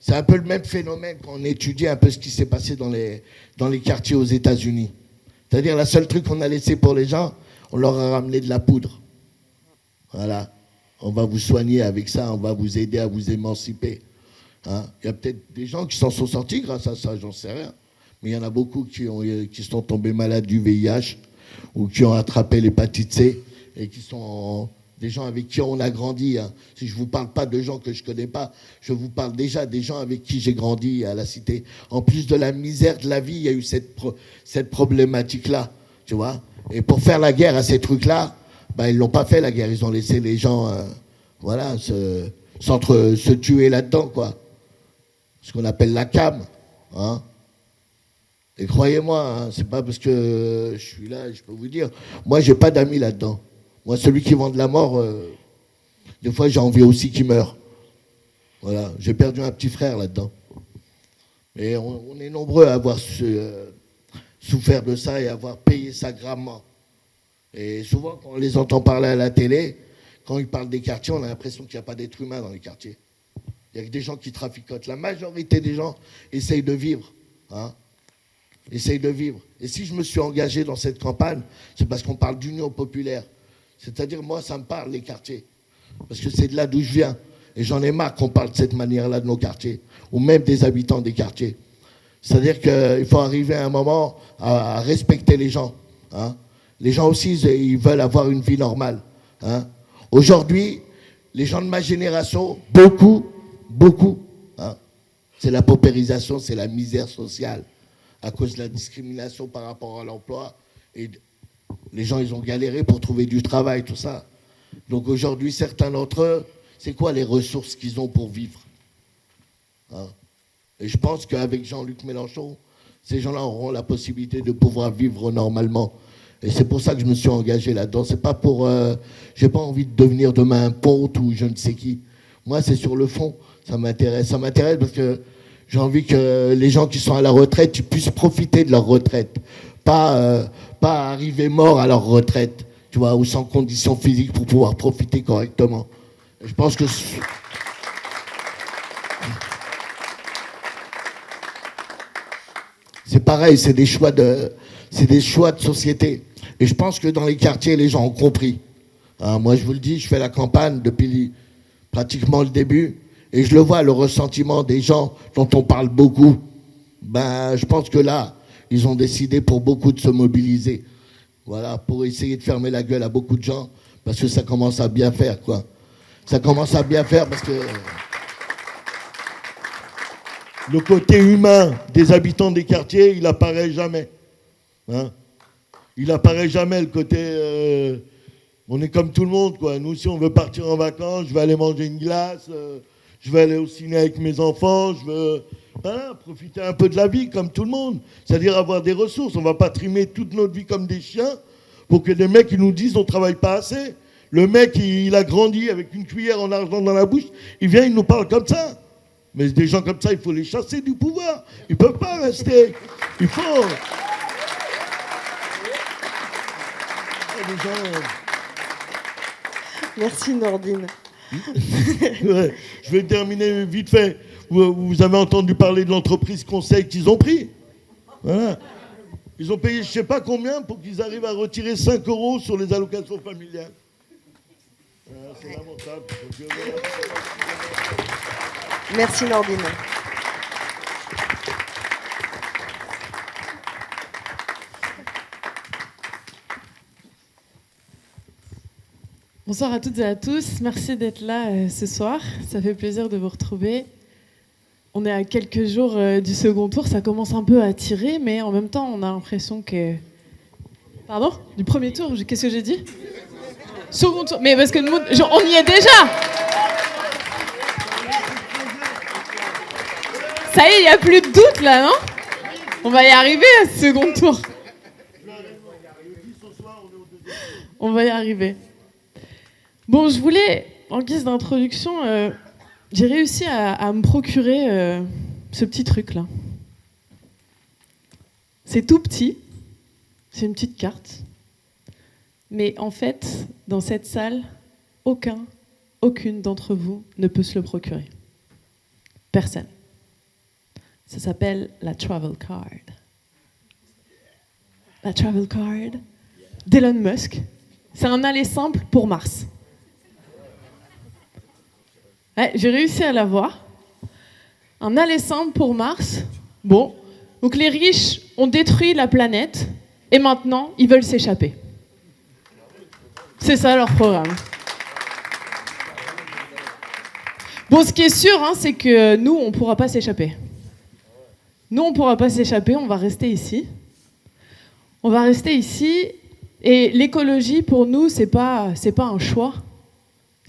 C'est un peu le même phénomène quand on étudie un peu ce qui s'est passé dans les, dans les quartiers aux États-Unis. C'est-à-dire, la seule truc qu'on a laissé pour les gens, on leur a ramené de la poudre. Voilà. On va vous soigner avec ça, on va vous aider à vous émanciper. Hein. Il y a peut-être des gens qui s'en sont sortis grâce à ça, j'en sais rien. Mais il y en a beaucoup qui, ont, qui sont tombés malades du VIH ou qui ont attrapé l'hépatite C et qui sont des gens avec qui on a grandi. Hein. Si je ne vous parle pas de gens que je ne connais pas, je vous parle déjà des gens avec qui j'ai grandi à la cité. En plus de la misère de la vie, il y a eu cette, cette problématique-là, tu vois. Et pour faire la guerre à ces trucs-là, bah, ils l'ont pas fait la guerre. Ils ont laissé les gens, euh, voilà, se, tuer là-dedans, quoi. Ce qu'on appelle la cam, hein. Et croyez-moi, hein, c'est pas parce que je suis là, je peux vous dire, moi j'ai pas d'amis là-dedans. Moi, celui qui vend de la mort, euh, des fois, j'ai envie aussi qu'il meure. Voilà, j'ai perdu un petit frère là-dedans. Et on, est nombreux à avoir euh, souffert de ça et à avoir payé ça gravement. Et souvent, quand on les entend parler à la télé, quand ils parlent des quartiers, on a l'impression qu'il n'y a pas d'être humain dans les quartiers. Il y a que des gens qui traficotent. La majorité des gens essayent de vivre. Hein essayent de vivre. Et si je me suis engagé dans cette campagne, c'est parce qu'on parle d'union populaire. C'est-à-dire, moi, ça me parle, les quartiers. Parce que c'est de là d'où je viens. Et j'en ai marre qu'on parle de cette manière-là de nos quartiers, ou même des habitants des quartiers. C'est-à-dire qu'il faut arriver à un moment à, respecter les gens. Hein. Les gens aussi, ils veulent avoir une vie normale. Hein. Aujourd'hui, les gens de ma génération, beaucoup, beaucoup, hein, c'est la paupérisation, c'est la misère sociale à cause de la discrimination par rapport à l'emploi. Et les gens, ils ont galéré pour trouver du travail, tout ça. Donc aujourd'hui, certains d'entre eux, c'est quoi les ressources qu'ils ont pour vivre hein? Et je pense qu'avec Jean-Luc Mélenchon, ces gens-là auront la possibilité de pouvoir vivre normalement. Et c'est pour ça que je me suis engagé là-dedans. C'est pas pour. Euh, j'ai pas envie de devenir demain un pote ou je ne sais qui. Moi, c'est sur le fond. Ça m'intéresse. Ça m'intéresse parce que j'ai envie que les gens qui sont à la retraite puissent profiter de leur retraite. Pas, euh, pas arriver morts à leur retraite, tu vois, ou sans conditions physiques pour pouvoir profiter correctement. je pense que. C'est pareil, c'est des choix de, c'est des choix de société. Et je pense que dans les quartiers, les gens ont compris. Hein, moi, je vous le dis, je fais la campagne depuis pratiquement le début. Et je le vois, le ressentiment des gens dont on parle beaucoup. Ben, je pense que là, ils ont décidé pour beaucoup de se mobiliser. Voilà, pour essayer de fermer la gueule à beaucoup de gens, parce que ça commence à bien faire, quoi. Ça commence à bien faire parce que le côté humain des habitants des quartiers, il apparaît jamais. Hein il apparaît jamais le côté. Euh, on est comme tout le monde, quoi. Nous, si on veut partir en vacances, je vais aller manger une glace. Euh, je vais aller au ciné avec mes enfants, je veux profiter un peu de la vie comme tout le monde, c'est-à-dire avoir des ressources. On ne va pas trimer toute notre vie comme des chiens pour que des mecs nous disent on ne travaille pas assez. Le mec, il, a grandi avec une cuillère en argent dans la bouche, il vient, il nous parle comme ça. Mais des gens comme ça, il faut les chasser du pouvoir. Ils ne peuvent pas rester. Il faut. Merci Nordine. je vais terminer vite fait. Vous, avez entendu parler de l'entreprise conseil qu'ils ont pris. Ils ont payé je ne sais pas combien pour qu'ils arrivent à retirer 5 euros sur les allocations familiales. C'est lamentable. Merci Nordine. Bonsoir à toutes et à tous. Merci d'être là euh, ce soir. Ça fait plaisir de vous retrouver. On est à quelques jours euh, du second tour. Ça commence un peu à tirer, mais en même temps, on a l'impression que. Pardon? Du premier tour Qu'est-ce que j'ai dit? Second tour. Mais parce que nous, on y est déjà Ça y est, il n'y a plus de doute là, non? On va y arriver à ce second tour. On va y arriver. Bon, je voulais, en guise d'introduction, euh, j'ai réussi à, me procurer euh, ce petit truc-là. C'est tout petit, c'est une petite carte. Mais en fait, dans cette salle, aucun, aucune d'entre vous ne peut se le procurer. Personne. Ça s'appelle la travel card. La travel card d'Elon Musk. C'est un aller simple pour Mars j'ai réussi à l'avoir. Un simple pour Mars. Bon, donc les riches ont détruit la planète et maintenant ils veulent s'échapper. C'est ça leur programme. Bon, ce qui est sûr, hein, c'est que nous, on ne pourra pas s'échapper. Nous, on ne pourra pas s'échapper, on va rester ici. On va rester ici. Et l'écologie, pour nous, ce n'est pas un choix,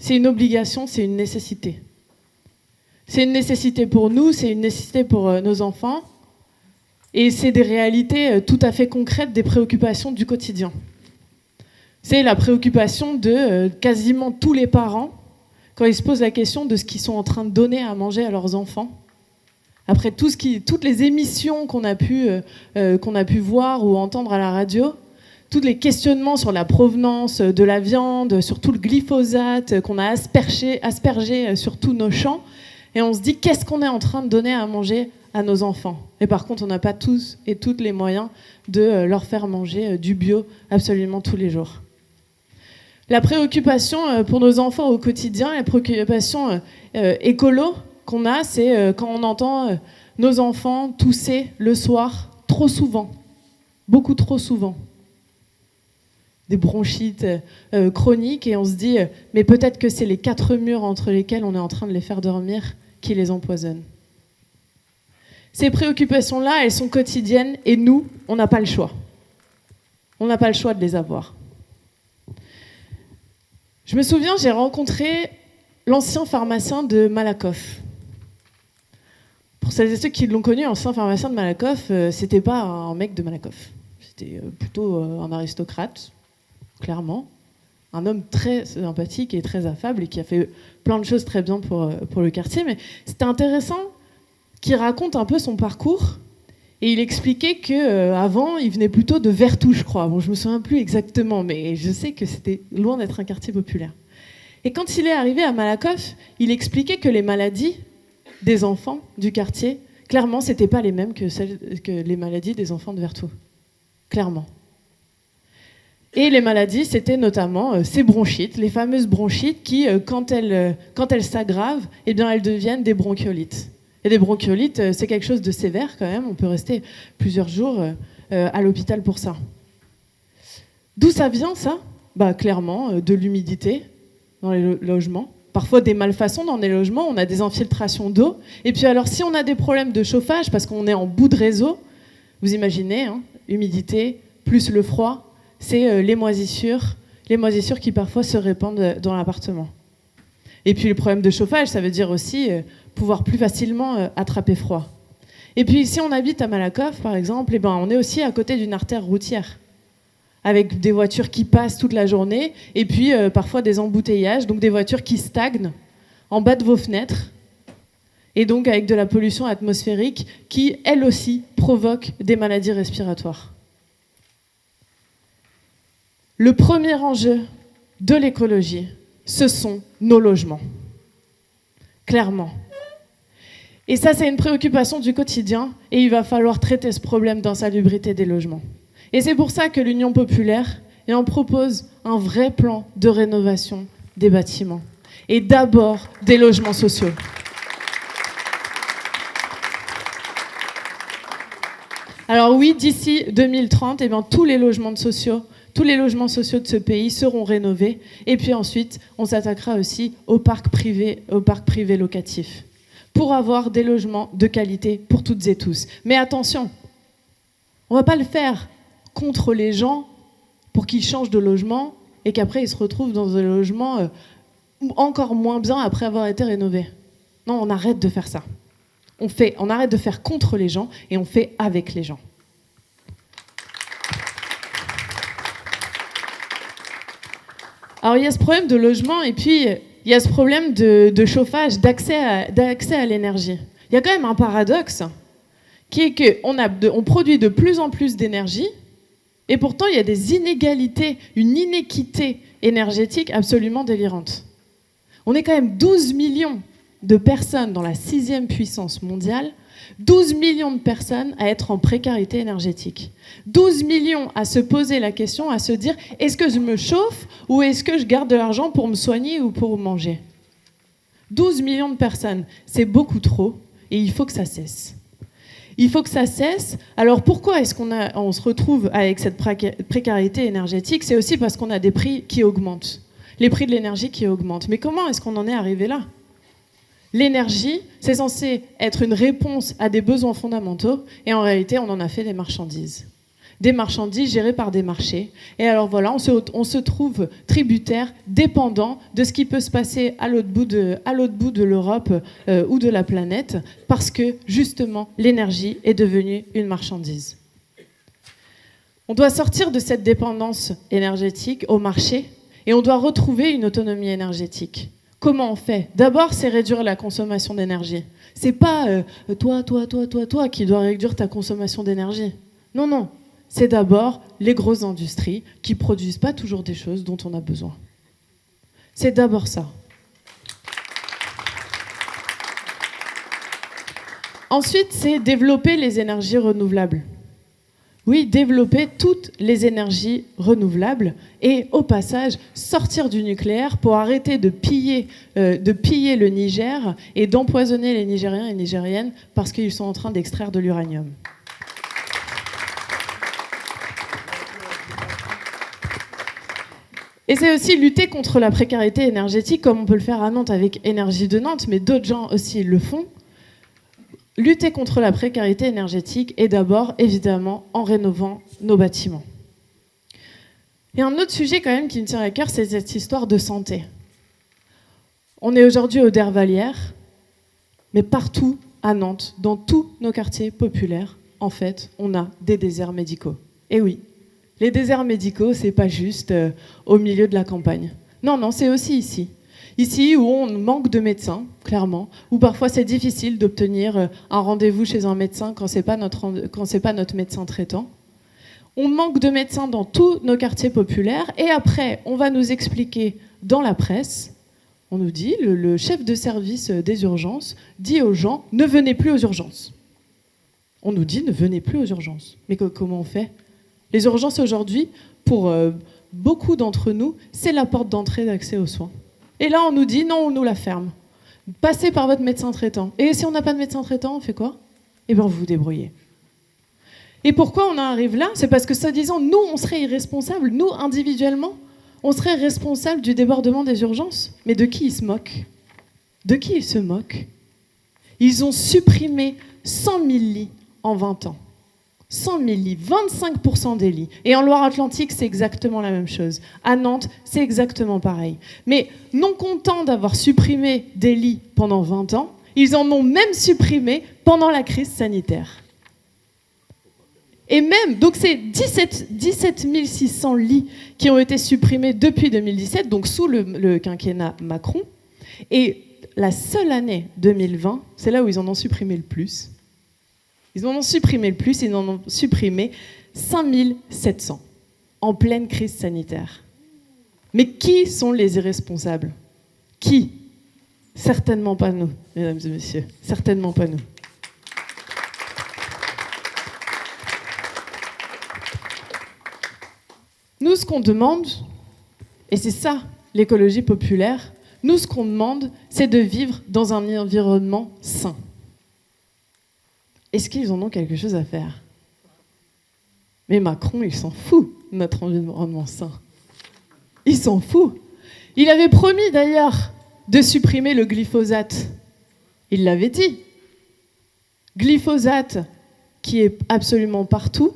c'est une obligation, c'est une nécessité. C'est une nécessité pour nous, c'est une nécessité pour euh, nos enfants, et c'est des réalités euh, tout à fait concrètes des préoccupations du quotidien. C'est la préoccupation de euh, quasiment tous les parents quand ils se posent la question de ce qu'ils sont en train de donner à manger à leurs enfants. Après tout ce qui, toutes les émissions qu'on a, qu'on a pu voir ou entendre à la radio, tous les questionnements sur la provenance de la viande, sur tout le glyphosate qu'on a aspergé, aspergé sur tous nos champs, et on se dit qu'est-ce qu'on est en train de donner à manger à nos enfants? Et par contre, on n'a pas tous et toutes les moyens de euh, leur faire manger euh, du bio absolument tous les jours. La préoccupation euh, pour nos enfants au quotidien, la préoccupation écolo qu'on a, c'est euh, quand on entend euh, nos enfants tousser le soir trop souvent, beaucoup trop souvent. Des bronchites euh, chroniques et on se dit, mais peut-être que c'est les quatre murs entre lesquels on est en train de les faire dormir qui les empoisonnent. Ces préoccupations-là, elles sont quotidiennes et nous, on n'a pas le choix. On n'a pas le choix de les avoir. Je me souviens, j'ai rencontré l'ancien pharmacien de Malakoff. Pour celles et ceux qui l'ont connu, l'ancien pharmacien de Malakoff, euh, c'était pas un mec de Malakoff. C'était euh, plutôt euh, un aristocrate, clairement. Un homme très sympathique et très affable et qui a fait plein de choses très bien pour, pour le quartier. Mais c'était intéressant qu'il raconte un peu son parcours. Et il expliquait que avant, il venait plutôt de Vertou, je crois. Bon, je me souviens plus exactement, mais je sais que c'était loin d'être un quartier populaire. Et quand il est arrivé à Malakoff, il expliquait que les maladies des enfants du quartier, clairement, ce n'étaient pas les mêmes que, celles, que les maladies des enfants de Vertou. Clairement. Et les maladies, c'était notamment euh, ces bronchites, les fameuses bronchites qui, euh, quand elles euh, quand elles s'aggravent, eh bien, elles deviennent des bronchiolites. Et des bronchiolites, c'est quelque chose de sévère quand même. On peut rester plusieurs jours à l'hôpital pour ça. D'où ça vient ça? Bah, Clairement, de l'humidité, dans les logements. Parfois des malfaçons dans les logements, on a des infiltrations d'eau. Et puis alors si on a des problèmes de chauffage parce qu'on est en bout de réseau, vous imaginez, hein, humidité plus le froid, c'est euh, les moisissures, qui parfois se répandent dans l'appartement. Et puis le problème de chauffage, ça veut dire aussi euh, pouvoir plus facilement euh, attraper froid. Et puis si on habite à Malakoff, par exemple, eh ben, on est aussi à côté d'une artère routière avec des voitures qui passent toute la journée, et puis euh, parfois des embouteillages, donc des voitures qui stagnent en bas de vos fenêtres, et donc avec de la pollution atmosphérique qui, elle aussi, provoque des maladies respiratoires. Le premier enjeu de l'écologie, ce sont nos logements. Clairement. Et ça, c'est une préoccupation du quotidien, et il va falloir traiter ce problème d'insalubrité des logements. Et c'est pour ça que l'Union populaire en propose un vrai plan de rénovation des bâtiments. Et d'abord des logements sociaux. Alors oui, d'ici 2030, eh bien, tous les logements sociaux, tous les logements sociaux de ce pays seront rénovés. Et puis ensuite, on s'attaquera aussi au parc privé, au parc privé locatif, pour avoir des logements de qualité pour toutes et tous. Mais attention, on ne va pas le faire contre les gens pour qu'ils changent de logement et qu'après ils se retrouvent dans un logement euh, encore moins bien après avoir été rénové. Non, on arrête de faire ça. On, fait, on arrête de faire contre les gens et on fait avec les gens. Alors il y a ce problème de logement et puis il y a ce problème de, chauffage, d'accès à, l'énergie. Il y a quand même un paradoxe qui est qu'on on produit de plus en plus d'énergie et pourtant, il y a des inégalités, une inéquité énergétique absolument délirante. On est quand même 12 millions de personnes dans la sixième puissance mondiale, 12 millions de personnes à être en précarité énergétique, 12 millions à se poser la question, à se dire est-ce que je me chauffe ou est-ce que je garde de l'argent pour me soigner ou pour manger? 12 millions de personnes, c'est beaucoup trop et il faut que ça cesse. Il faut que ça cesse. Alors pourquoi est-ce qu'on on se retrouve avec cette précarité énergétique? C'est aussi parce qu'on a des prix qui augmentent, les prix de l'énergie qui augmentent. Mais comment est-ce qu'on en est arrivé là? L'énergie, c'est censé être une réponse à des besoins fondamentaux, et en réalité, on en a fait des marchandises des marchandises gérées par des marchés. Et alors voilà, on se, trouve tributaire, dépendant de ce qui peut se passer à l'autre bout de, l'Europe euh, ou de la planète, parce que justement, l'énergie est devenue une marchandise. On doit sortir de cette dépendance énergétique au marché et on doit retrouver une autonomie énergétique. Comment on fait D'abord, c'est réduire la consommation d'énergie. C'est pas euh, toi, toi, toi, toi, toi qui dois réduire ta consommation d'énergie. Non, non c'est d'abord les grosses industries qui produisent pas toujours des choses dont on a besoin. C'est d'abord ça. Ensuite, c'est développer les énergies renouvelables. Oui, développer toutes les énergies renouvelables et au passage sortir du nucléaire pour arrêter de piller, euh, de piller le Niger et d'empoisonner les Nigériens et Nigériennes parce qu'ils sont en train d'extraire de l'uranium. Et c'est aussi lutter contre la précarité énergétique, comme on peut le faire à Nantes avec Énergie de Nantes, mais d'autres gens aussi le font. Lutter contre la précarité énergétique et d'abord, évidemment, en rénovant nos bâtiments. Et un autre sujet quand même qui me tient à cœur, c'est cette histoire de santé. On est aujourd'hui au Dervalière, mais partout à Nantes, dans tous nos quartiers populaires, en fait, on a des déserts médicaux. Et oui, les déserts médicaux, c'est pas juste euh, au milieu de la campagne. Non, non, c'est aussi ici. Ici où on manque de médecins, clairement, où parfois c'est difficile d'obtenir euh, un rendez-vous chez un médecin quand pas notre quand c'est pas notre médecin traitant. On manque de médecins dans tous nos quartiers populaires et après on va nous expliquer dans la presse, on nous dit le, le chef de service euh, des urgences dit aux gens ne venez plus aux urgences. On nous dit ne venez plus aux urgences. Mais comment on fait? Les urgences aujourd'hui, pour euh, beaucoup d'entre nous, c'est la porte d'entrée d'accès aux soins. Et là, on nous dit non, on nous la ferme. Passez par votre médecin traitant. Et si on n'a pas de médecin traitant, on fait quoi? Eh bien, vous vous débrouillez. Et pourquoi on en arrive là? C'est parce que, soi-disant, nous, on serait irresponsables, nous, individuellement, on serait responsables du débordement des urgences. Mais de qui ils se moquent? De qui ils se moquent? Ils ont supprimé 100 000 lits en 20 ans. 100 000 lits, 25% des lits. Et en Loire-Atlantique, c'est exactement la même chose. À Nantes, c'est exactement pareil. Mais non contents d'avoir supprimé des lits pendant 20 ans, ils en ont même supprimé pendant la crise sanitaire. Et même, donc c'est 17, 17 600 lits qui ont été supprimés depuis 2017, donc sous le, le quinquennat Macron. Et la seule année 2020, c'est là où ils en ont supprimé le plus, ils en ont supprimé le plus, ils en ont supprimé 5700 en pleine crise sanitaire. Mais qui sont les irresponsables? Qui? Certainement pas nous, mesdames et messieurs. Certainement pas nous. Nous, ce qu'on demande, et c'est ça l'écologie populaire, nous, ce qu'on demande, c'est de vivre dans un environnement sain. Est-ce qu'ils en ont quelque chose à faire? Mais Macron, il s'en fout notre environnement sain. Il s'en fout. Il avait promis d'ailleurs de supprimer le glyphosate. Il l'avait dit. Glyphosate qui est absolument partout,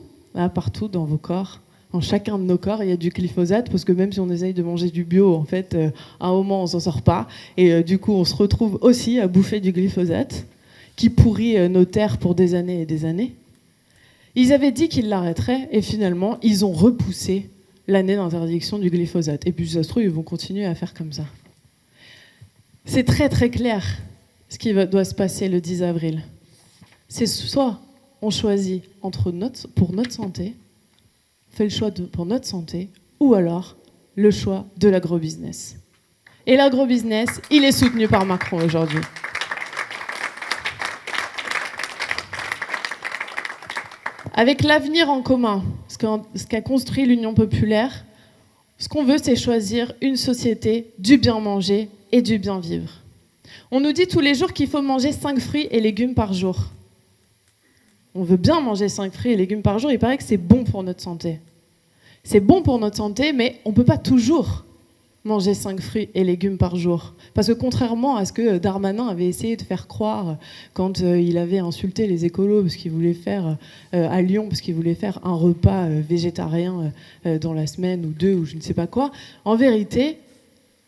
partout dans vos corps, en chacun de nos corps, il y a du glyphosate, parce que même si on essaye de manger du bio, en fait, euh, à un moment, on s'en sort pas. Et euh, du coup, on se retrouve aussi à bouffer du glyphosate qui pourrit euh, nos terres pour des années et des années. Ils avaient dit qu'ils l'arrêteraient et finalement, ils ont repoussé l'année d'interdiction du glyphosate. Et puis, ça se trouve, ils vont continuer à faire comme ça. C'est très très clair ce qui doit se passer le 10 avril. C'est soit on choisit pour notre santé, fait le choix pour notre santé, ou alors le choix de l'agrobusiness. Et l'agrobusiness, il est soutenu par Macron aujourd'hui. Avec l'avenir en commun, ce qu'a construit l'Union populaire, ce qu'on veut, c'est choisir une société du bien manger et du bien vivre. On nous dit tous les jours qu'il faut manger 5 fruits et légumes par jour. On veut bien manger 5 fruits et légumes par jour, il paraît que c'est bon pour notre santé. C'est bon pour notre santé, mais on ne peut pas toujours manger 5 fruits et légumes par jour. Parce que contrairement à ce que Darmanin avait essayé de faire croire quand euh, il avait insulté les écolos parce qu'il voulait faire euh, à Lyon, parce qu'il voulait faire un repas euh, végétarien dans la semaine ou deux ou je ne sais pas quoi, en vérité,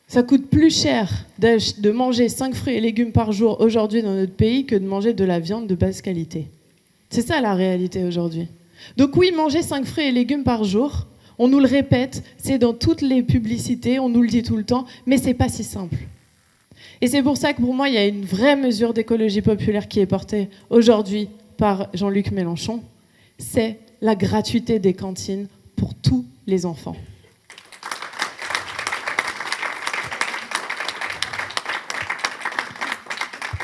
ça coûte plus cher de manger 5 fruits et légumes par jour aujourd'hui dans notre pays que de manger de la viande de basse qualité. C'est ça la réalité aujourd'hui. Donc oui, manger 5 fruits et légumes par jour, on nous le répète, c'est dans toutes les publicités, on nous le dit tout le temps, mais c'est pas si simple. Et c'est pour ça que pour moi, il y a une vraie mesure d'écologie populaire qui est portée aujourd'hui par Jean-Luc Mélenchon. C'est la gratuité des cantines pour tous les enfants.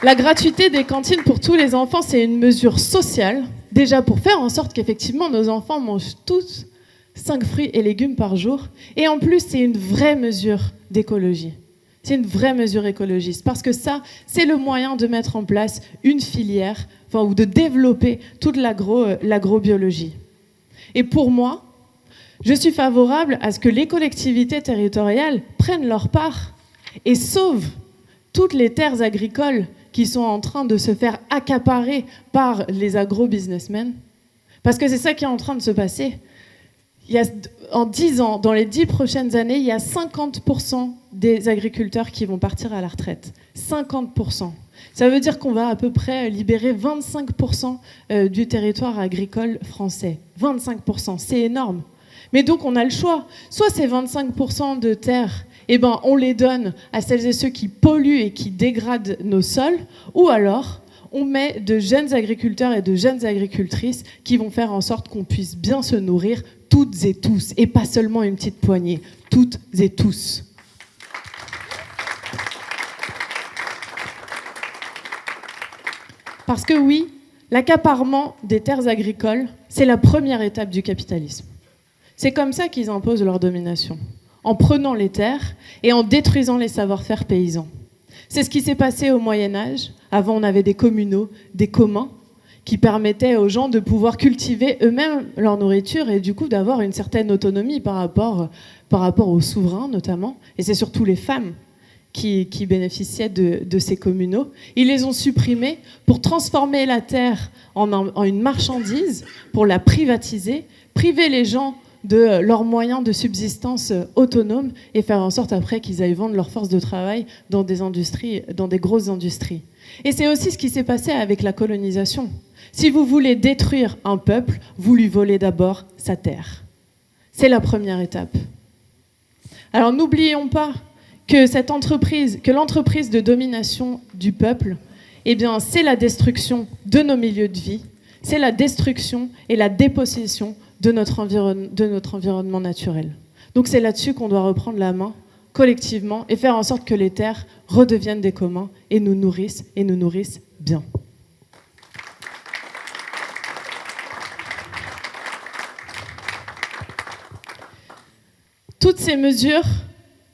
La gratuité des cantines pour tous les enfants, c'est une mesure sociale Déjà pour faire en sorte qu'effectivement nos enfants mangent tous 5 fruits et légumes par jour. Et en plus, c'est une vraie mesure d'écologie. C'est une vraie mesure écologiste parce que ça, c'est le moyen de mettre en place une filière enfin, ou de développer toute euh, l'agrobiologie. Et pour moi, je suis favorable à ce que les collectivités territoriales prennent leur part et sauvent toutes les terres agricoles qui sont en train de se faire accaparer par les agro-businessmen. Parce que c'est ça qui est en train de se passer. Il y a, en 10 ans, dans les 10 prochaines années, il y a 50% des agriculteurs qui vont partir à la retraite. 50%. Ça veut dire qu'on va à peu près libérer 25% euh, du territoire agricole français. 25%, c'est énorme. Mais donc on a le choix. Soit ces 25% de terres, eh ben, on les donne à celles et ceux qui polluent et qui dégradent nos sols, ou alors on met de jeunes agriculteurs et de jeunes agricultrices qui vont faire en sorte qu'on puisse bien se nourrir toutes et tous, et pas seulement une petite poignée, toutes et tous. Parce que oui, l'accaparement des terres agricoles, c'est la première étape du capitalisme. C'est comme ça qu'ils imposent leur domination, en prenant les terres et en détruisant les savoir-faire paysans. C'est ce qui s'est passé au Moyen Âge. Avant, on avait des communaux, des communs, qui permettaient aux gens de pouvoir cultiver eux-mêmes leur nourriture et du coup d'avoir une certaine autonomie par rapport, par rapport aux souverains notamment. Et c'est surtout les femmes qui, bénéficiaient de, ces communaux. Ils les ont supprimés pour transformer la terre en, en une marchandise, pour la privatiser, priver les gens de leurs moyens de subsistance autonomes et faire en sorte après qu'ils aillent vendre leur force de travail dans des industries, dans des grosses industries. Et c'est aussi ce qui s'est passé avec la colonisation. Si vous voulez détruire un peuple, vous lui volez d'abord sa terre. C'est la première étape. Alors n'oublions pas que cette entreprise, que l'entreprise de domination du peuple, eh c'est la destruction de nos milieux de vie, c'est la destruction et la dépossession de notre, de notre environnement naturel. Donc c'est là-dessus qu'on doit reprendre la main collectivement et faire en sorte que les terres redeviennent des communs et nous nourrissent et nous nourrissent bien. Toutes ces mesures,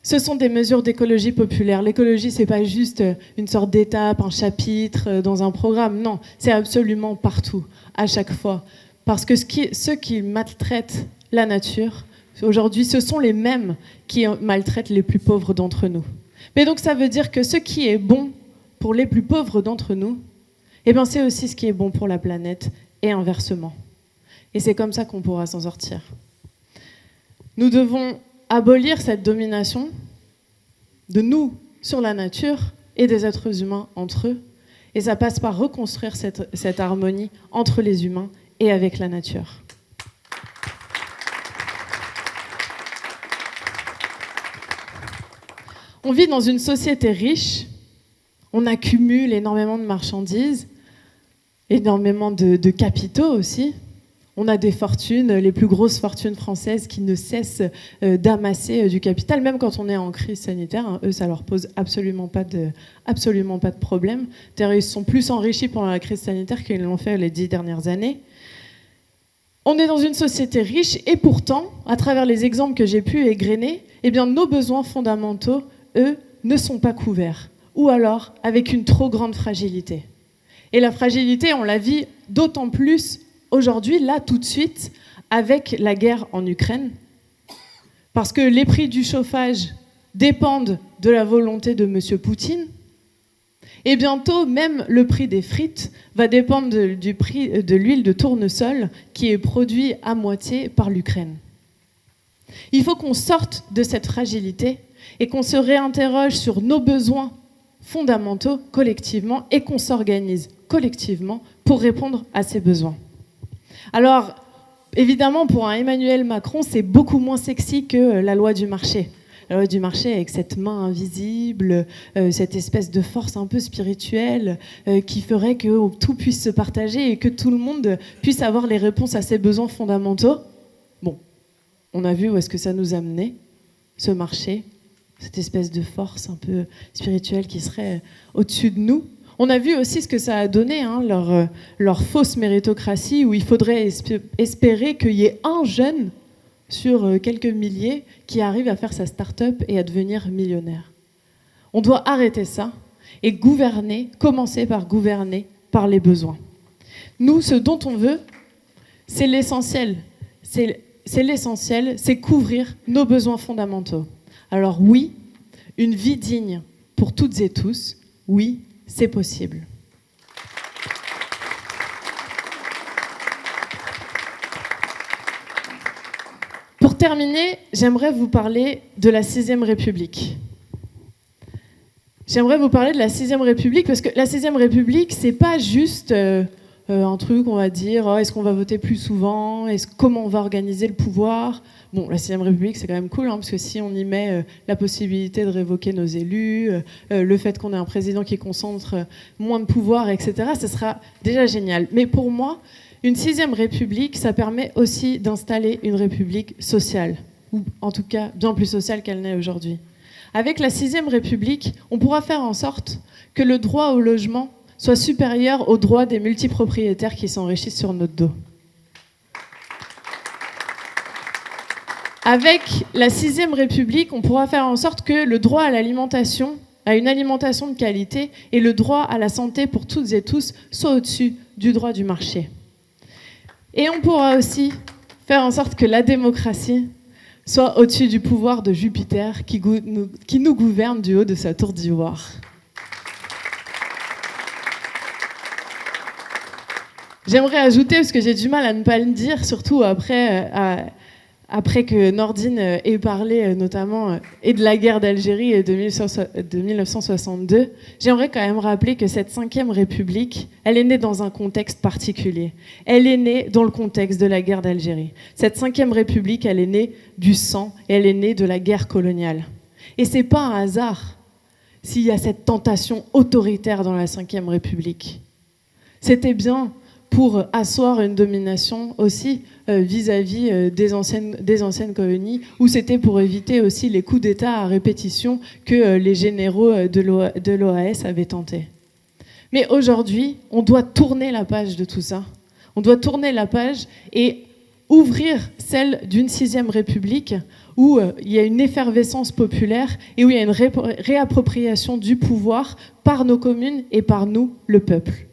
ce sont des mesures d'écologie populaire. L'écologie, c'est pas juste une sorte d'étape, un chapitre dans un programme. Non, c'est absolument partout, à chaque fois. Parce que ceux qui maltraitent la nature, aujourd'hui, ce sont les mêmes qui maltraitent les plus pauvres d'entre nous. Mais donc ça veut dire que ce qui est bon pour les plus pauvres d'entre nous, eh ben c'est aussi ce qui est bon pour la planète et inversement. Et c'est comme ça qu'on pourra s'en sortir. Nous devons abolir cette domination de nous sur la nature et des êtres humains entre eux. Et ça passe par reconstruire cette, harmonie entre les humains et avec la nature. On vit dans une société riche, on accumule énormément de marchandises, énormément de, capitaux aussi. On a des fortunes, les plus grosses fortunes françaises qui ne cessent euh, d'amasser euh, du capital, même quand on est en crise sanitaire. Hein, eux, ça leur pose absolument pas de, absolument pas de problème. Ils sont plus enrichis pendant la crise sanitaire qu'ils l'ont fait les dix dernières années. On est dans une société riche et pourtant, à travers les exemples que j'ai pu égrener, eh nos besoins fondamentaux, eux, ne sont pas couverts. Ou alors avec une trop grande fragilité. Et la fragilité, on la vit d'autant plus aujourd'hui, là, tout de suite, avec la guerre en Ukraine. Parce que les prix du chauffage dépendent de la volonté de M. Poutine, et bientôt, même le prix des frites va dépendre du prix de l'huile de tournesol qui est produit à moitié par l'Ukraine. Il faut qu'on sorte de cette fragilité et qu'on se réinterroge sur nos besoins fondamentaux collectivement et qu'on s'organise collectivement pour répondre à ces besoins. Alors, évidemment, pour un Emmanuel Macron, c'est beaucoup moins sexy que la loi du marché du marché avec cette main invisible, euh, cette espèce de force un peu spirituelle euh, qui ferait que tout puisse se partager et que tout le monde puisse avoir les réponses à ses besoins fondamentaux. Bon, on a vu où est-ce que ça nous a ce marché, cette espèce de force un peu spirituelle qui serait au-dessus de nous. On a vu aussi ce que ça a donné, hein, leur, euh, leur, fausse méritocratie, où il faudrait espérer qu'il y ait un jeune sur euh, quelques milliers qui arrive à faire sa start-up et à devenir millionnaire. On doit arrêter ça et gouverner, commencer par gouverner par les besoins. Nous, ce dont on veut, c'est l'essentiel. C'est l'essentiel, c'est couvrir nos besoins fondamentaux. Alors oui, une vie digne pour toutes et tous, oui, c'est possible. Pour terminer, j'aimerais vous parler de la Sixième République. J'aimerais vous parler de la Sixième République parce que la Sixième République, c'est pas juste euh, euh, un truc, on va dire, oh, est-ce qu'on va voter plus souvent, est-ce comment on va organiser le pouvoir? Bon, la Sixième République, c'est quand même cool, hein, parce que si on y met euh, la possibilité de révoquer nos élus, euh, le fait qu'on ait un président qui concentre moins de pouvoir, etc., ce sera déjà génial. Mais pour moi, une Sixième République, ça permet aussi d'installer une République sociale, ou en tout cas bien plus sociale qu'elle n'est aujourd'hui. Avec la Sixième République, on pourra faire en sorte que le droit au logement soit supérieur aux droits des multipropriétaires qui s'enrichissent sur notre dos. Avec la sixième République, on pourra faire en sorte que le droit à l'alimentation, à une alimentation de qualité, et le droit à la santé pour toutes et tous soient au-dessus du droit du marché. Et on pourra aussi faire en sorte que la démocratie soit au-dessus du pouvoir de Jupiter qui, nous gouverne du haut de sa tour d'ivoire. J'aimerais ajouter, parce que j'ai du mal à ne pas le dire, surtout après, euh, après que Nordine euh, ait parlé euh, notamment et de la guerre d'Algérie de 1962, j'aimerais quand même rappeler que cette cinquième République, elle est née dans un contexte particulier. Elle est née dans le contexte de la guerre d'Algérie. Cette cinquième République, elle est née du sang et elle est née de la guerre coloniale. Et c'est pas un hasard s'il y a cette tentation autoritaire dans la cinquième République. C'était bien pour asseoir une domination aussi euh, vis-à-vis euh, des, anciennes, colonies, ou c'était pour éviter aussi les coups d'État à répétition que euh, les généraux de l'OAS avaient tenté. Mais aujourd'hui, on doit tourner la page de tout ça. On doit tourner la page et ouvrir celle d'une sixième république où il y a une effervescence populaire et où il y a une réappropriation du pouvoir par nos communes et par nous, le peuple.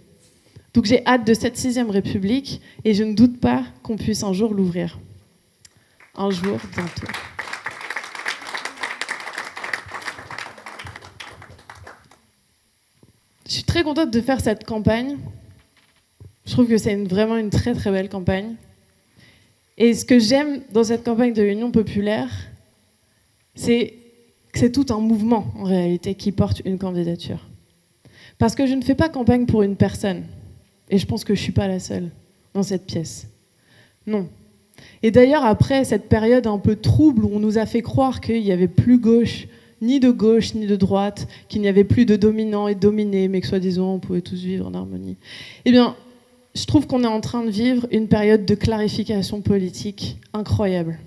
Donc j'ai hâte de cette sixième République et je ne doute pas qu'on puisse un jour l'ouvrir. Un jour, bientôt. Je suis très contente de faire cette campagne. Je trouve que c'est vraiment une très très belle campagne. Et ce que j'aime dans cette campagne de l'Union populaire, c'est que c'est tout un mouvement en réalité qui porte une candidature. Parce que je ne fais pas campagne pour une personne. Et je pense que je ne suis pas la seule dans cette pièce. Non. Et d'ailleurs, après cette période un peu trouble où on nous a fait croire qu'il n'y avait plus gauche, ni de gauche, ni de droite, qu'il n'y avait plus de dominants et de dominés, mais que soi-disant on pouvait tous vivre en harmonie, eh bien, je trouve qu'on est en train de vivre une période de clarification politique incroyable.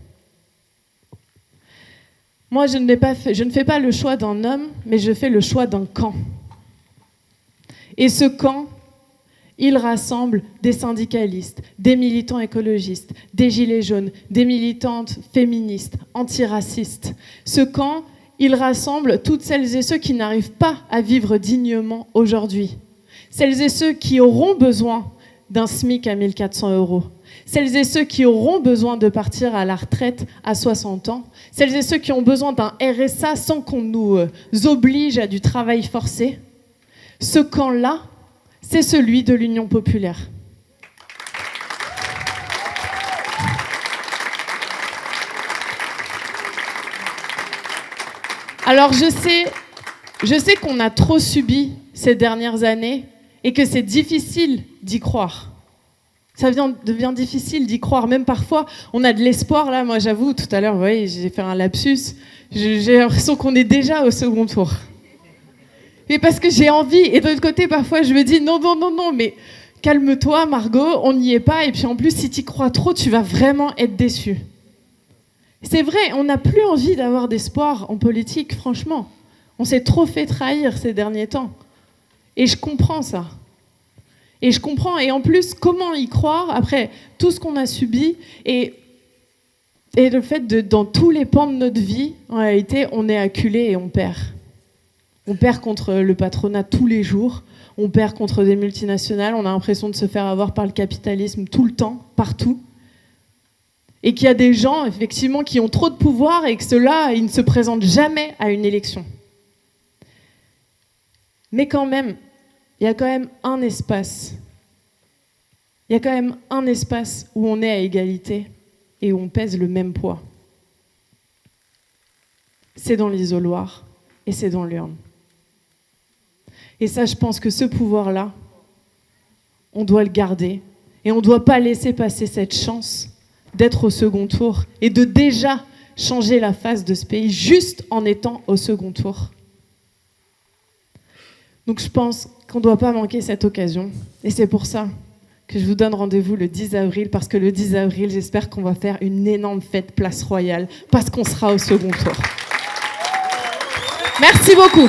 Moi, je ne fais pas le choix d'un homme, mais je fais le choix d'un camp. Et ce camp, il rassemble des syndicalistes, des militants écologistes, des gilets jaunes, des militantes féministes, antiracistes. Ce camp, il rassemble toutes celles et ceux qui n'arrivent pas à vivre dignement aujourd'hui. Celles et ceux qui auront besoin d'un SMIC à 1400 euros. Celles et ceux qui auront besoin de partir à la retraite à 60 ans. Celles et ceux qui ont besoin d'un RSA sans qu'on nous euh, oblige à du travail forcé. Ce camp-là, c'est celui de l'Union populaire. Alors je sais, je sais qu'on a trop subi ces dernières années et que c'est difficile d'y croire. Ça devient difficile d'y croire. Même parfois, on a de l'espoir. Là, moi, j'avoue, tout à l'heure, vous voyez, j'ai fait un lapsus. J'ai l'impression qu'on est déjà au second tour mais parce que j'ai envie. Et de l'autre côté, parfois, je me dis non, non, non, non, mais calme-toi, Margot, on n'y est pas. Et puis en plus, si tu crois trop, tu vas vraiment être déçu. C'est vrai, on n'a plus envie d'avoir d'espoir en politique, franchement. On s'est trop fait trahir ces derniers temps. Et je comprends ça. Et je comprends. Et en plus, comment y croire après tout ce qu'on a subi et, et le fait de, dans tous les pans de notre vie, en réalité, on est acculé et on perd. On perd contre le patronat tous les jours. On perd contre des multinationales. On a l'impression de se faire avoir par le capitalisme tout le temps, partout. Et qu'il y a des gens, effectivement, qui ont trop de pouvoir et que ceux-là, ils ne se présentent jamais à une élection. Mais quand même, il y a quand même un espace. Il y a quand même un espace où on est à égalité et où on pèse le même poids. C'est dans l'isoloir et c'est dans l'urne. Et ça, je pense que ce pouvoir-là, on doit le garder et on ne doit pas laisser passer cette chance d'être au second tour et de déjà changer la face de ce pays juste en étant au second tour. Donc je pense qu'on ne doit pas manquer cette occasion. Et c'est pour ça que je vous donne rendez-vous le 10 avril, parce que le 10 avril, j'espère qu'on va faire une énorme fête place royale, parce qu'on sera au second tour. Merci beaucoup.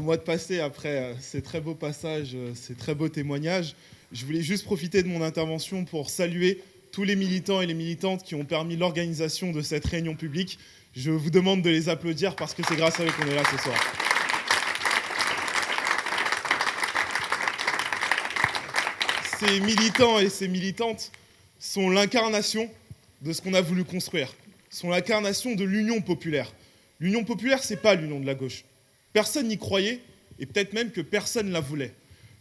À moi de passer après euh, ces très beaux passages, euh, ces très beaux témoignages. Je voulais juste profiter de mon intervention pour saluer tous les militants et les militantes qui ont permis l'organisation de cette réunion publique. Je vous demande de les applaudir parce que c'est grâce à eux qu'on est là ce soir. Ces militants et ces militantes sont l'incarnation de ce qu'on a voulu construire, sont l'incarnation de l'union populaire. L'union populaire, ce n'est pas l'union de la gauche. Personne n'y croyait, et peut-être même que personne ne la voulait.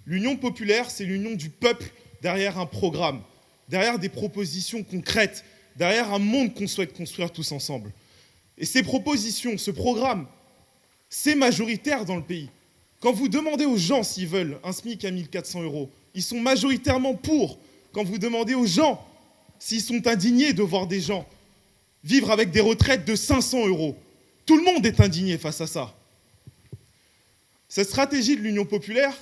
L'union populaire, c'est l'union du peuple derrière un programme, derrière des propositions concrètes, derrière un monde qu'on souhaite construire tous ensemble. Et ces propositions, ce programme, c'est majoritaire dans le pays. Quand vous demandez aux gens s'ils veulent un SMIC à 1400 euros, ils sont majoritairement pour. Quand vous demandez aux gens s'ils sont indignés de voir des gens vivre avec des retraites de 500 euros, tout le monde est indigné face à ça. Cette stratégie de l'Union populaire